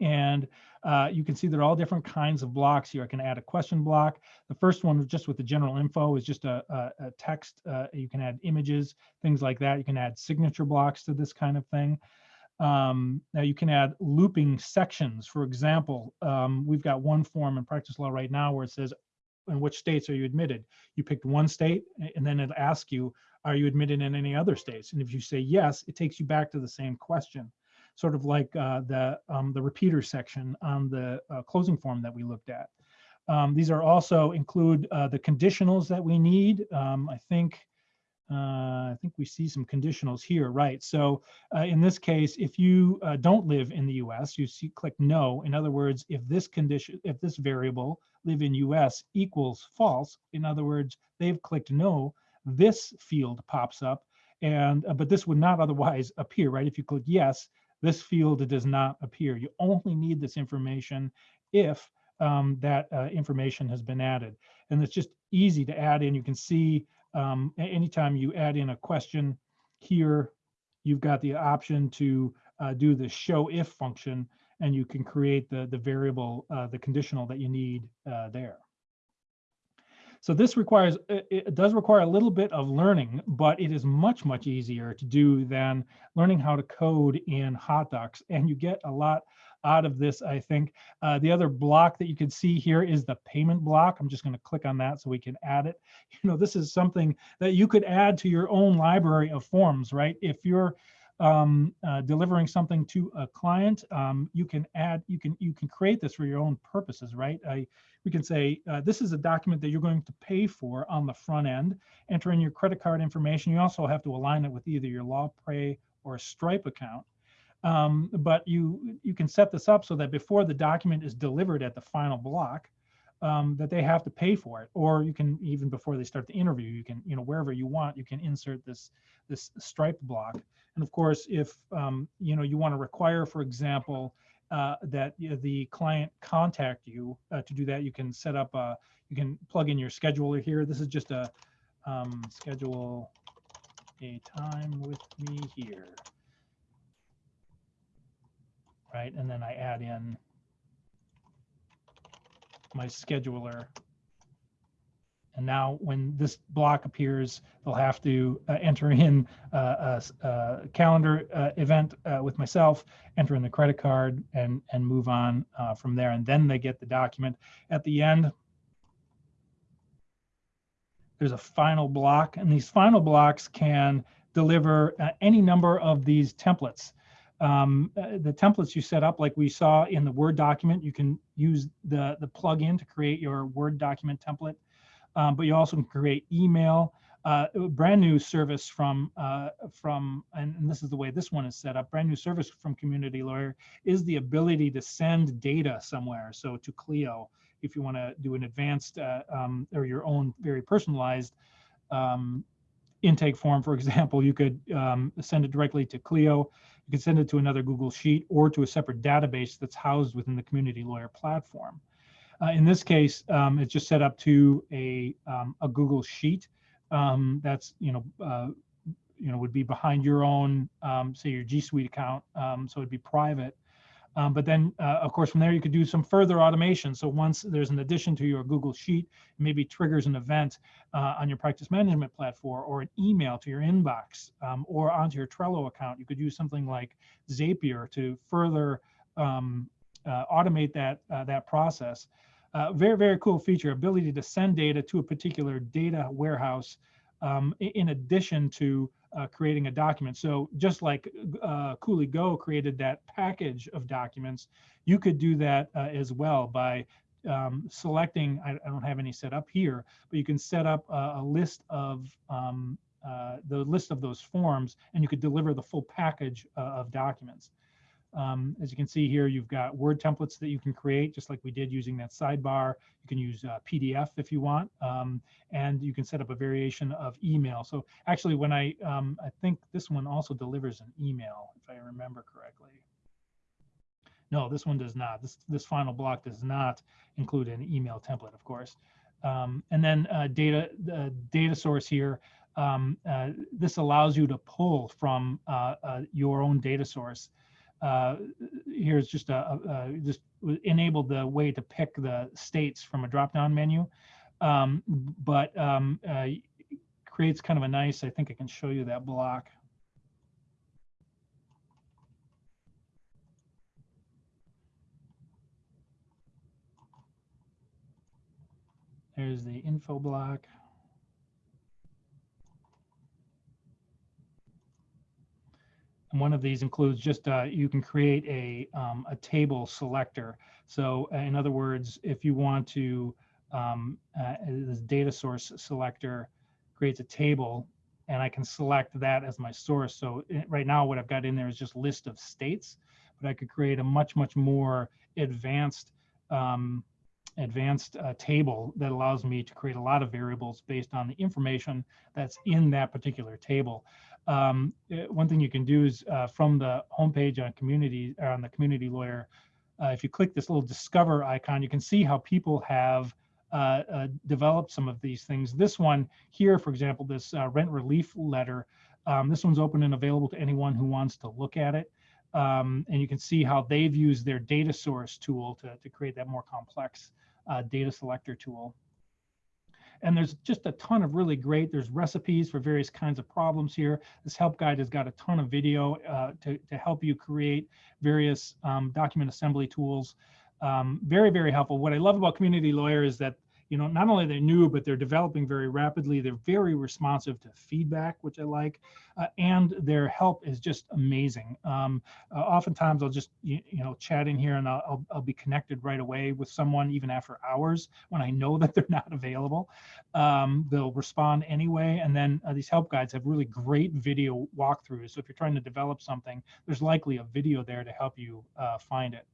and uh, you can see there are all different kinds of blocks here. I can add a question block. The first one just with the general info is just a, a, a text. Uh, you can add images, things like that. You can add signature blocks to this kind of thing. Um, now you can add looping sections. For example, um, we've got one form in practice law right now where it says, in which states are you admitted? You picked one state and then it asks you, are you admitted in any other states? And if you say yes, it takes you back to the same question, sort of like uh, the, um, the repeater section on the uh, closing form that we looked at. Um, these are also include uh, the conditionals that we need. Um, I think uh, I think we see some conditionals here, right? So uh, in this case, if you uh, don't live in the US, you see click no. In other words, if this condition, if this variable live in US equals false, in other words, they've clicked no, this field pops up and uh, but this would not otherwise appear, right? If you click yes, this field does not appear. You only need this information if um, that uh, information has been added. And it's just easy to add in. You can see um, anytime you add in a question here, you've got the option to uh, do the show if function and you can create the, the variable, uh, the conditional that you need uh, there. So this requires, it does require a little bit of learning, but it is much, much easier to do than learning how to code in HotDocs. And you get a lot out of this, I think. Uh, the other block that you can see here is the payment block. I'm just going to click on that so we can add it. You know, this is something that you could add to your own library of forms, right? If you're um, uh, delivering something to a client, um, you can add, you can you can create this for your own purposes, right? I, we can say uh, this is a document that you're going to pay for on the front end. Enter in your credit card information. You also have to align it with either your LawPay or Stripe account. Um, but you you can set this up so that before the document is delivered at the final block, um, that they have to pay for it. Or you can even before they start the interview, you can you know wherever you want, you can insert this this Stripe block. And of course, if um, you know you want to require, for example, uh, that you know, the client contact you uh, to do that, you can set up a you can plug in your scheduler here. This is just a um, schedule a time with me here right? And then I add in my scheduler. And now when this block appears, they'll have to uh, enter in uh, a, a, calendar uh, event uh, with myself, enter in the credit card and, and move on uh, from there. And then they get the document. At the end, there's a final block and these final blocks can deliver uh, any number of these templates um, uh, the templates you set up, like we saw in the Word document, you can use the, the plugin to create your Word document template, um, but you also can create email. Uh, brand new service from uh, from and, and, this is the way this one is set up. Brand new service from Community Lawyer is the ability to send data somewhere. So to Clio, if you want to do an advanced uh, um, or your own very personalized um, intake form, for example, you could um, send it directly to Clio. You can send it to another Google Sheet or to a separate database that's housed within the Community Lawyer platform. Uh, in this case, um, it's just set up to a, um, a Google Sheet um, that's, you know, uh, you know, would be behind your own, um, say your G Suite account. Um, so it'd be private. Um, but then, uh, of course, from there, you could do some further automation. So once there's an addition to your Google Sheet, maybe triggers an event uh, on your practice management platform or an email to your inbox um, or onto your Trello account. You could use something like Zapier to further um, uh, automate that, uh, that process. Uh, very, very cool feature, ability to send data to a particular data warehouse um, in addition to uh, creating a document. So just like uh, Cooley Go created that package of documents, you could do that uh, as well by um, selecting, I, I, don't have any set up here, but you can set up a, a list of um, uh, the list of those forms and you could deliver the full package uh, of documents. Um, as you can see here, you've got Word templates that you can create, just like we did using that sidebar. You can use uh, PDF if you want, um, and you can set up a variation of email. So actually, when I, um, I think this one also delivers an email, if I remember correctly. No, this one does not. This, this final block does not include an email template, of course. Um, and then uh, data, the data source here, um, uh, this allows you to pull from uh, uh, your own data source uh, here's just a, a, just enabled the way to pick the states from a drop down menu, um, but um, uh, creates kind of a nice. I think I can show you that block. There's the info block. One of these includes just, uh, you can create a, um, a table selector. So uh, in other words, if you want to, um, uh, this data source selector creates a table and I can select that as my source. So it, right now what I've got in there is just list of states, but I could create a much, much more advanced um, advanced uh, table that allows me to create a lot of variables based on the information that's in that particular table. Um, eh, one thing you can do is uh, from the homepage on community or on the community lawyer, uh, if you click this little discover icon, you can see how people have uh, uh, developed some of these things. This one here, for example, this uh, rent relief letter, um, this one's open and available to anyone who wants to look at it. Um, and you can see how they've used their data source tool to, to create that more complex uh, data selector tool. And there's just a ton of really great, there's recipes for various kinds of problems here. This help guide has got a ton of video uh, to, to help you create various um, document assembly tools. Um, very, very helpful. What I love about Community Lawyer is that you know, not only they're new, but they're developing very rapidly. They're very responsive to feedback, which I like, uh, and their help is just amazing. Um, uh, oftentimes, I'll just you, you, know chat in here, and I'll, I'll, I'll be connected right away with someone even after hours when I know that they're not available. Um, they'll respond anyway, and then uh, these help guides have really great video walkthroughs. So if you're trying to develop something, there's likely a video there to help you uh, find it.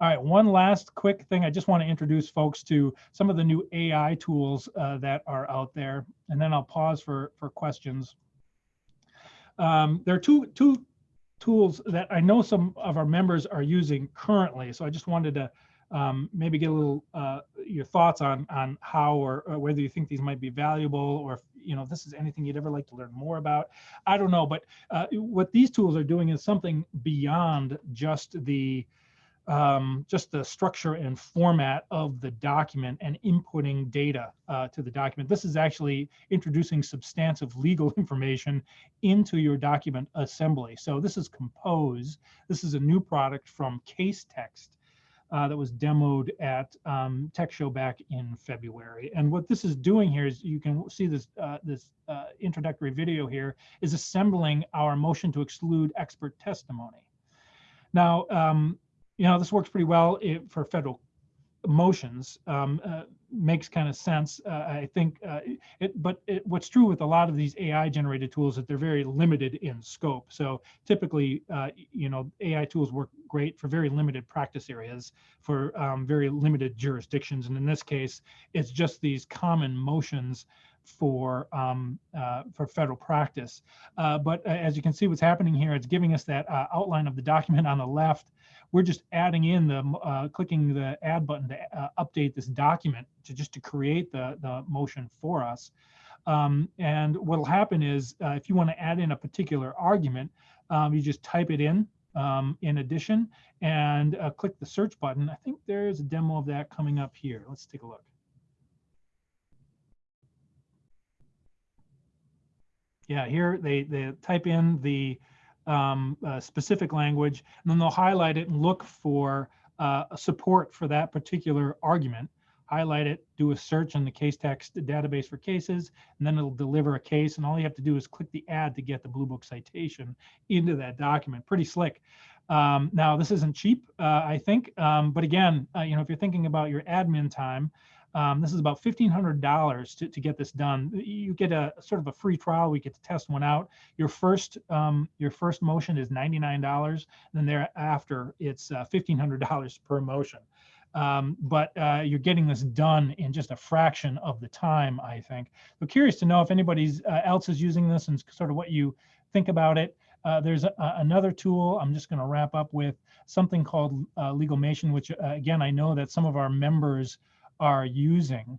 All right, one last quick thing. I just want to introduce folks to some of the new AI tools uh, that are out there, and then I'll pause for, for questions. Um, there are two, two tools that I know some of our members are using currently, so I just wanted to um, maybe get a little uh, your thoughts on on how or, or, whether you think these might be valuable or if you know this is anything you'd ever like to learn more about. I don't know, but uh, what these tools are doing is something beyond just the um, just the structure and format of the document and inputting data uh, to the document. This is actually introducing substantive legal information into your document assembly. So this is Compose. This is a new product from Casetext uh, that was demoed at um, Tech Show back in February. And what this is doing here is you can see this uh, this uh, introductory video here is assembling our motion to exclude expert testimony. Now, um, you know, this works pretty well for federal motions. Um, uh, makes kind of sense. Uh, I think uh, it, but it, what's true with a lot of these AI generated tools that they're very limited in scope. So typically, uh, you know, AI tools work great for very limited practice areas for um, very limited jurisdictions. And in this case, it's just these common motions for um, uh, for federal practice. Uh, but uh, as you can see, what's happening here, it's giving us that uh, outline of the document on the left we're just adding in the, uh, clicking the add button to uh, update this document to just to create the, the motion for us. Um, and what'll happen is uh, if you want to add in a particular argument, um, you just type it in um, in addition and uh, click the search button. I think there's a demo of that coming up here. Let's take a look. Yeah, here they, they type in the um, uh, specific language, and then they'll highlight it and look for uh, support for that particular argument. Highlight it, do a search in the Casetext database for cases, and then it'll deliver a case. And all you have to do is click the add to get the Bluebook citation into that document. Pretty slick. Um, now, this isn't cheap, uh, I think, um, but again, uh, you know, if you're thinking about your admin time, um, this is about $1,500 to, to get this done. You get a sort of a free trial. We get to test one out. Your first um, your first motion is $99. And then thereafter, it's uh, $1,500 per motion. Um, but uh, you're getting this done in just a fraction of the time, I think. So curious to know if anybody uh, else is using this and sort of what you think about it. Uh, there's a, another tool I'm just going to wrap up with something called uh, Legalmation, which uh, again, I know that some of our members are using.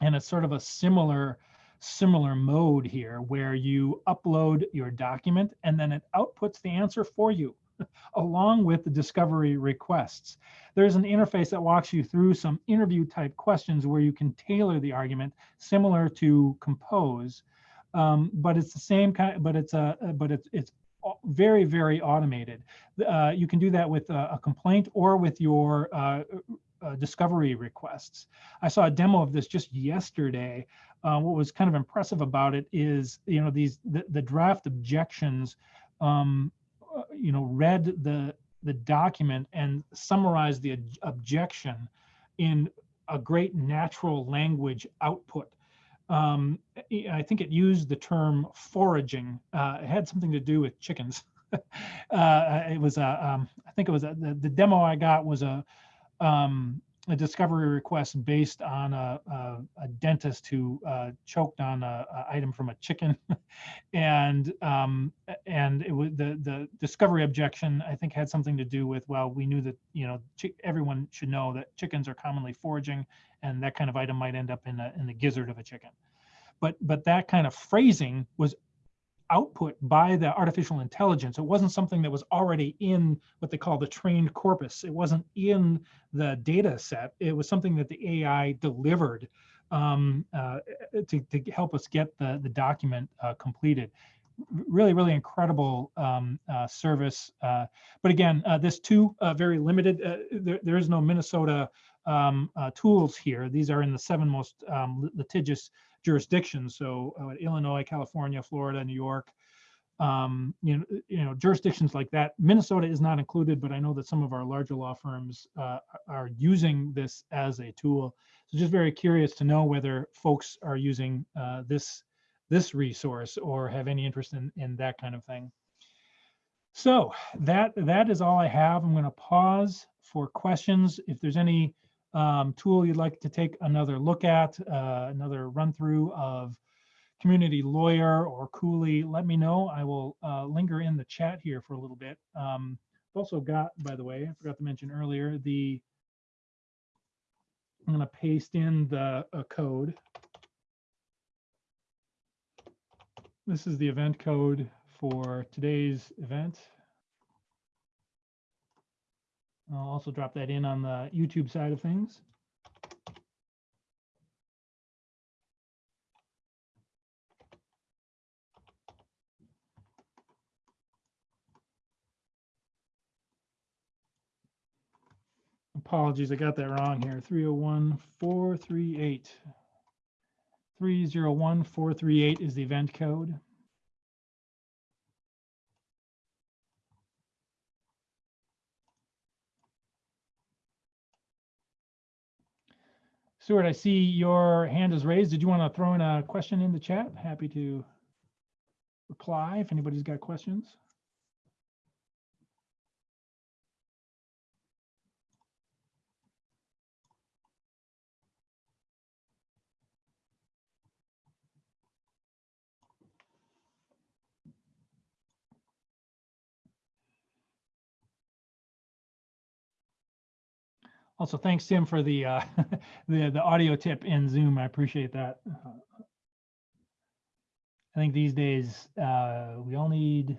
And it's sort of a similar similar mode here where you upload your document and then it outputs the answer for you along with the discovery requests. There's an interface that walks you through some interview type questions where you can tailor the argument similar to compose, um, but it's the same kind, but it's a, but it's, it's very, very automated. Uh, you can do that with a, a, complaint or with your uh, uh, discovery requests. I saw a demo of this just yesterday. Uh, what was kind of impressive about it is, you know, these the, the draft objections, um, uh, you know, read the the document and summarized the objection in a great natural language output. Um, I think it used the term foraging. Uh, it had something to do with chickens. uh, it was a, um, I think it was a, the, the demo I got was a, um, a discovery request based on a, a, a dentist who uh, choked on a, a, item from a chicken, and um, and it was the the discovery objection I think had something to do with well we knew that you know everyone should know that chickens are commonly foraging and that kind of item might end up in a, in the gizzard of a chicken, but but that kind of phrasing was output by the artificial intelligence. It wasn't something that was already in what they call the trained corpus. It wasn't in the data set. It was something that the AI delivered um, uh, to, to help us get the, the document uh, completed. Really, really incredible um, uh, service. Uh, but again, uh, this too, uh, very limited. There, there is no Minnesota um, tools here. These are in the seven most um, litigious jurisdictions. So uh, Illinois, California, Florida, New York, um, you know, you know, jurisdictions like that. Minnesota is not included, but I know that some of our larger law firms uh, are using this as a tool. So just very curious to know whether folks are using uh, this this resource or have any interest in in that kind of thing. So that that is all I have. I'm going to pause for questions. If there's any um, tool you'd like to take another look at, uh, another run through of Community Lawyer or Cooley, let me know. I will uh, linger in the chat here for a little bit. Um, also got, by the way, I forgot to mention earlier, the I'm going to paste in the uh, code. This is the event code for today's event. I'll also drop that in on the YouTube side of things. Apologies, I got that wrong here. 301 438. 301 438 is the event code. Stuart, I see your hand is raised. Did you want to throw in a question in the chat? Happy to reply if anybody's got questions. Also, thanks, Tim, for the uh, the the audio tip in Zoom. I appreciate that. I think these days uh, we all need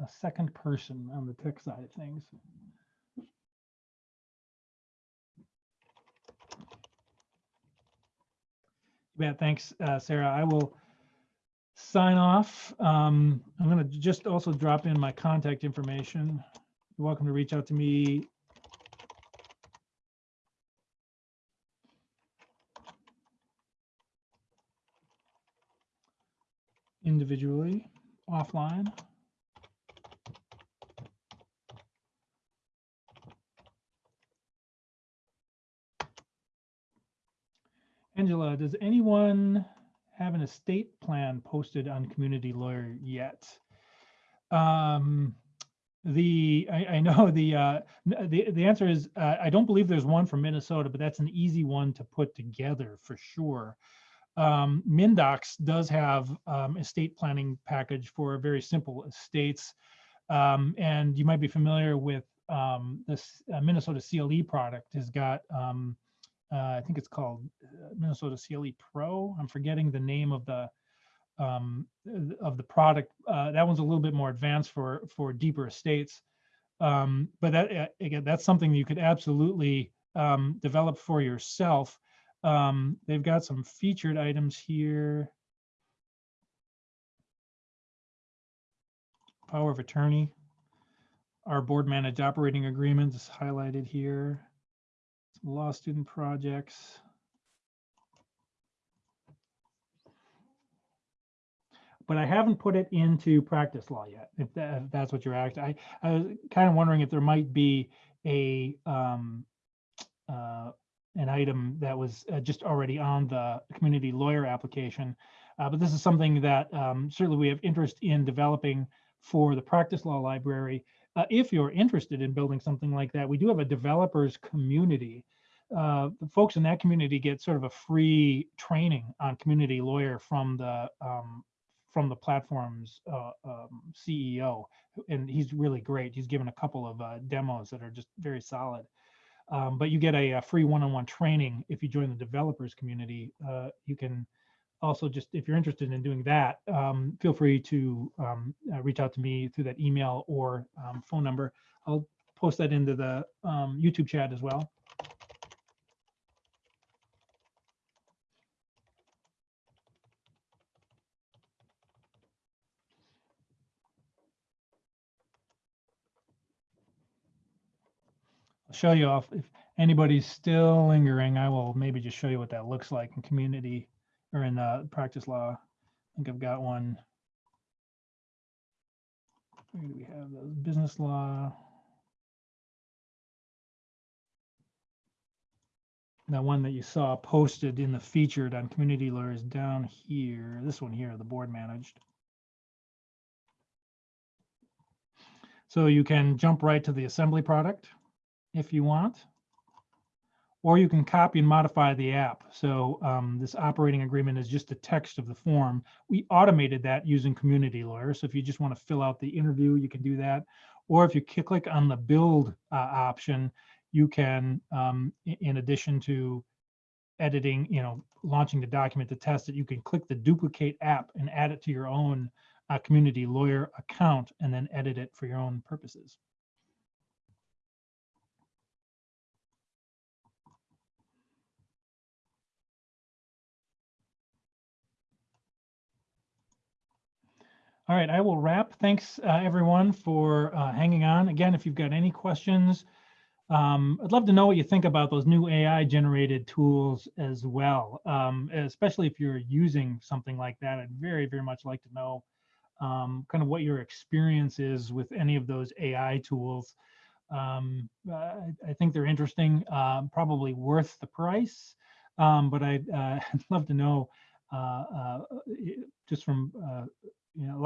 a second person on the tech side of things. Yeah, thanks, uh, Sarah. I will sign off. Um, I'm going to just also drop in my contact information. You're welcome to reach out to me individually offline. Angela, does anyone have an estate plan posted on Community Lawyer yet? Um, the I, I, know the uh, the the answer is uh, I don't believe there's one for Minnesota, but that's an easy one to put together for sure um, MinnDocs does have um, estate planning package for very simple estates. Um, and you might be familiar with um, this uh, Minnesota CLE product has got, um, uh, I think it's called uh, Minnesota CLE Pro. I'm forgetting the name of the um, of the product. Uh, that one's a little bit more advanced for for deeper estates. but that uh, again, that's something you could absolutely develop for yourself um, they've got some featured items here. Power of attorney. Our board managed operating agreement is highlighted here. Some law student projects. But I haven't put it into practice law yet, if that, if that's what you're asking. I, I was kind of wondering if there might be a, um, uh, an item that was uh, just already on the community lawyer application. Uh, but this is something that um, certainly we have interest in developing for the practice law library. Uh, if you're interested in building something like that, we do have a developers community. Uh, the folks in that community get sort of a free training on community lawyer from the um, from the platform's uh, um, CEO, and he's really great. He's given a couple of uh, demos that are just very solid. Um, but you get a, a free one-on-one training if you join the developers community. Uh, you can also just, if you're interested in doing that, um, feel free to um, uh, reach out to me through that email or um, phone number. I'll post that into the um, YouTube chat as well. Show you off. If anybody's still lingering, I will maybe just show you what that looks like in community or in uh, practice law. I think I've got one. Where do we have those? Business law. That one that you saw posted in the featured on community lawyers down here. This one here, the board managed. So you can jump right to the assembly product if you want. Or you can copy and modify the app. So um, this operating agreement is just the text of the form. We automated that using Community Lawyer. So if you just want to fill out the interview, you can do that. Or if you click on the build uh, option, you can, um, in addition to editing, you know, launching the document to test it, you can click the duplicate app and add it to your own uh, Community Lawyer account and then edit it for your own purposes. All right, I will wrap. Thanks, uh, everyone, for uh, hanging on. Again, if you've got any questions, um, I'd love to know what you think about those new AI generated tools as well, um, especially if you're using something like that. I'd very, very much like to know um, kind of what your experience is with any of those AI tools. Um, I, I, think they're interesting, uh, probably worth the price, um, but I'd, uh, I'd, love to know uh, uh just from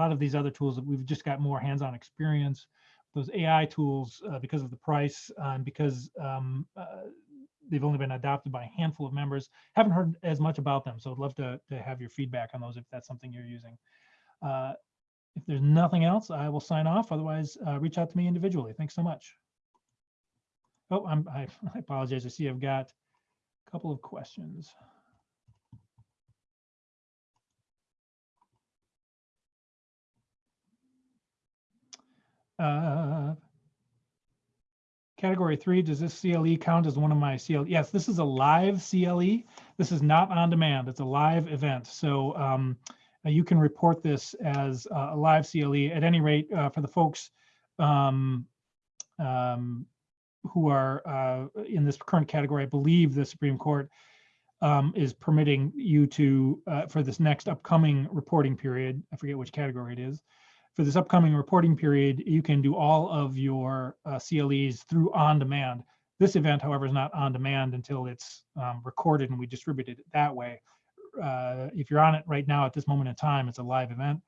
lot of these other tools that we've just got more hands-on experience. Those AI tools, uh, because of the price uh, and because um, uh, they've only been adopted by a handful of members, haven't heard as much about them. So I'd love to, to have your feedback on those if that's something you're using. Uh, if there's nothing else, I will sign off. Otherwise, uh, reach out to me individually. Thanks so much. Oh, I'm, I, I apologize. I see I've got a couple of questions. Uh, category three, does this CLE count as one of my CLE? Yes, this is a live CLE. This is not on demand. It's a live event. So um, uh, you can report this as a live CLE. At any rate, uh, for the folks um, um, who are uh, in this current category, I believe the Supreme Court um, is permitting you to, uh, for this next upcoming reporting period, I forget which category it is, for this upcoming reporting period, you can do all of your uh, CLEs through on demand. This event, however, is not on demand until it's um, recorded and we distributed it that way. Uh, if you're on it right now at this moment in time, it's a live event.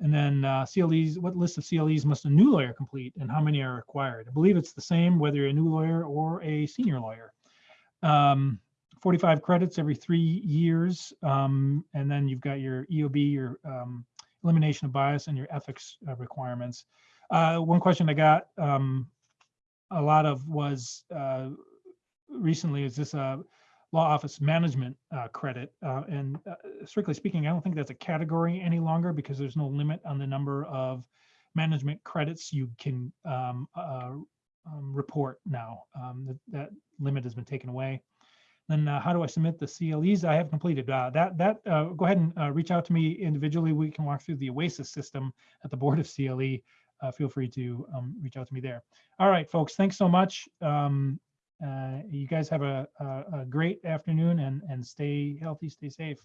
And then uh, CLEs, what list of CLEs must a new lawyer complete and how many are required? I believe it's the same whether you're a new lawyer or a senior lawyer. Um, 45 credits every three years. Um, and then you've got your EOB, your um, elimination of bias and your ethics uh, requirements. Uh, one question I got um, a lot of was uh, recently, is this a law office management uh, credit? Uh, and uh, strictly speaking, I don't think that's a category any longer because there's no limit on the number of management credits you can um, um, report now. Um, that, that limit has been taken away. Then uh, how do I submit the CLEs I have completed? Uh, that that uh, go ahead and uh, reach out to me individually. We can walk through the OASIS system at the Board of CLE. Uh, feel free to um, reach out to me there. All right, folks, thanks so much. Um, uh, you guys have a, a, a great afternoon and, and stay healthy, stay safe.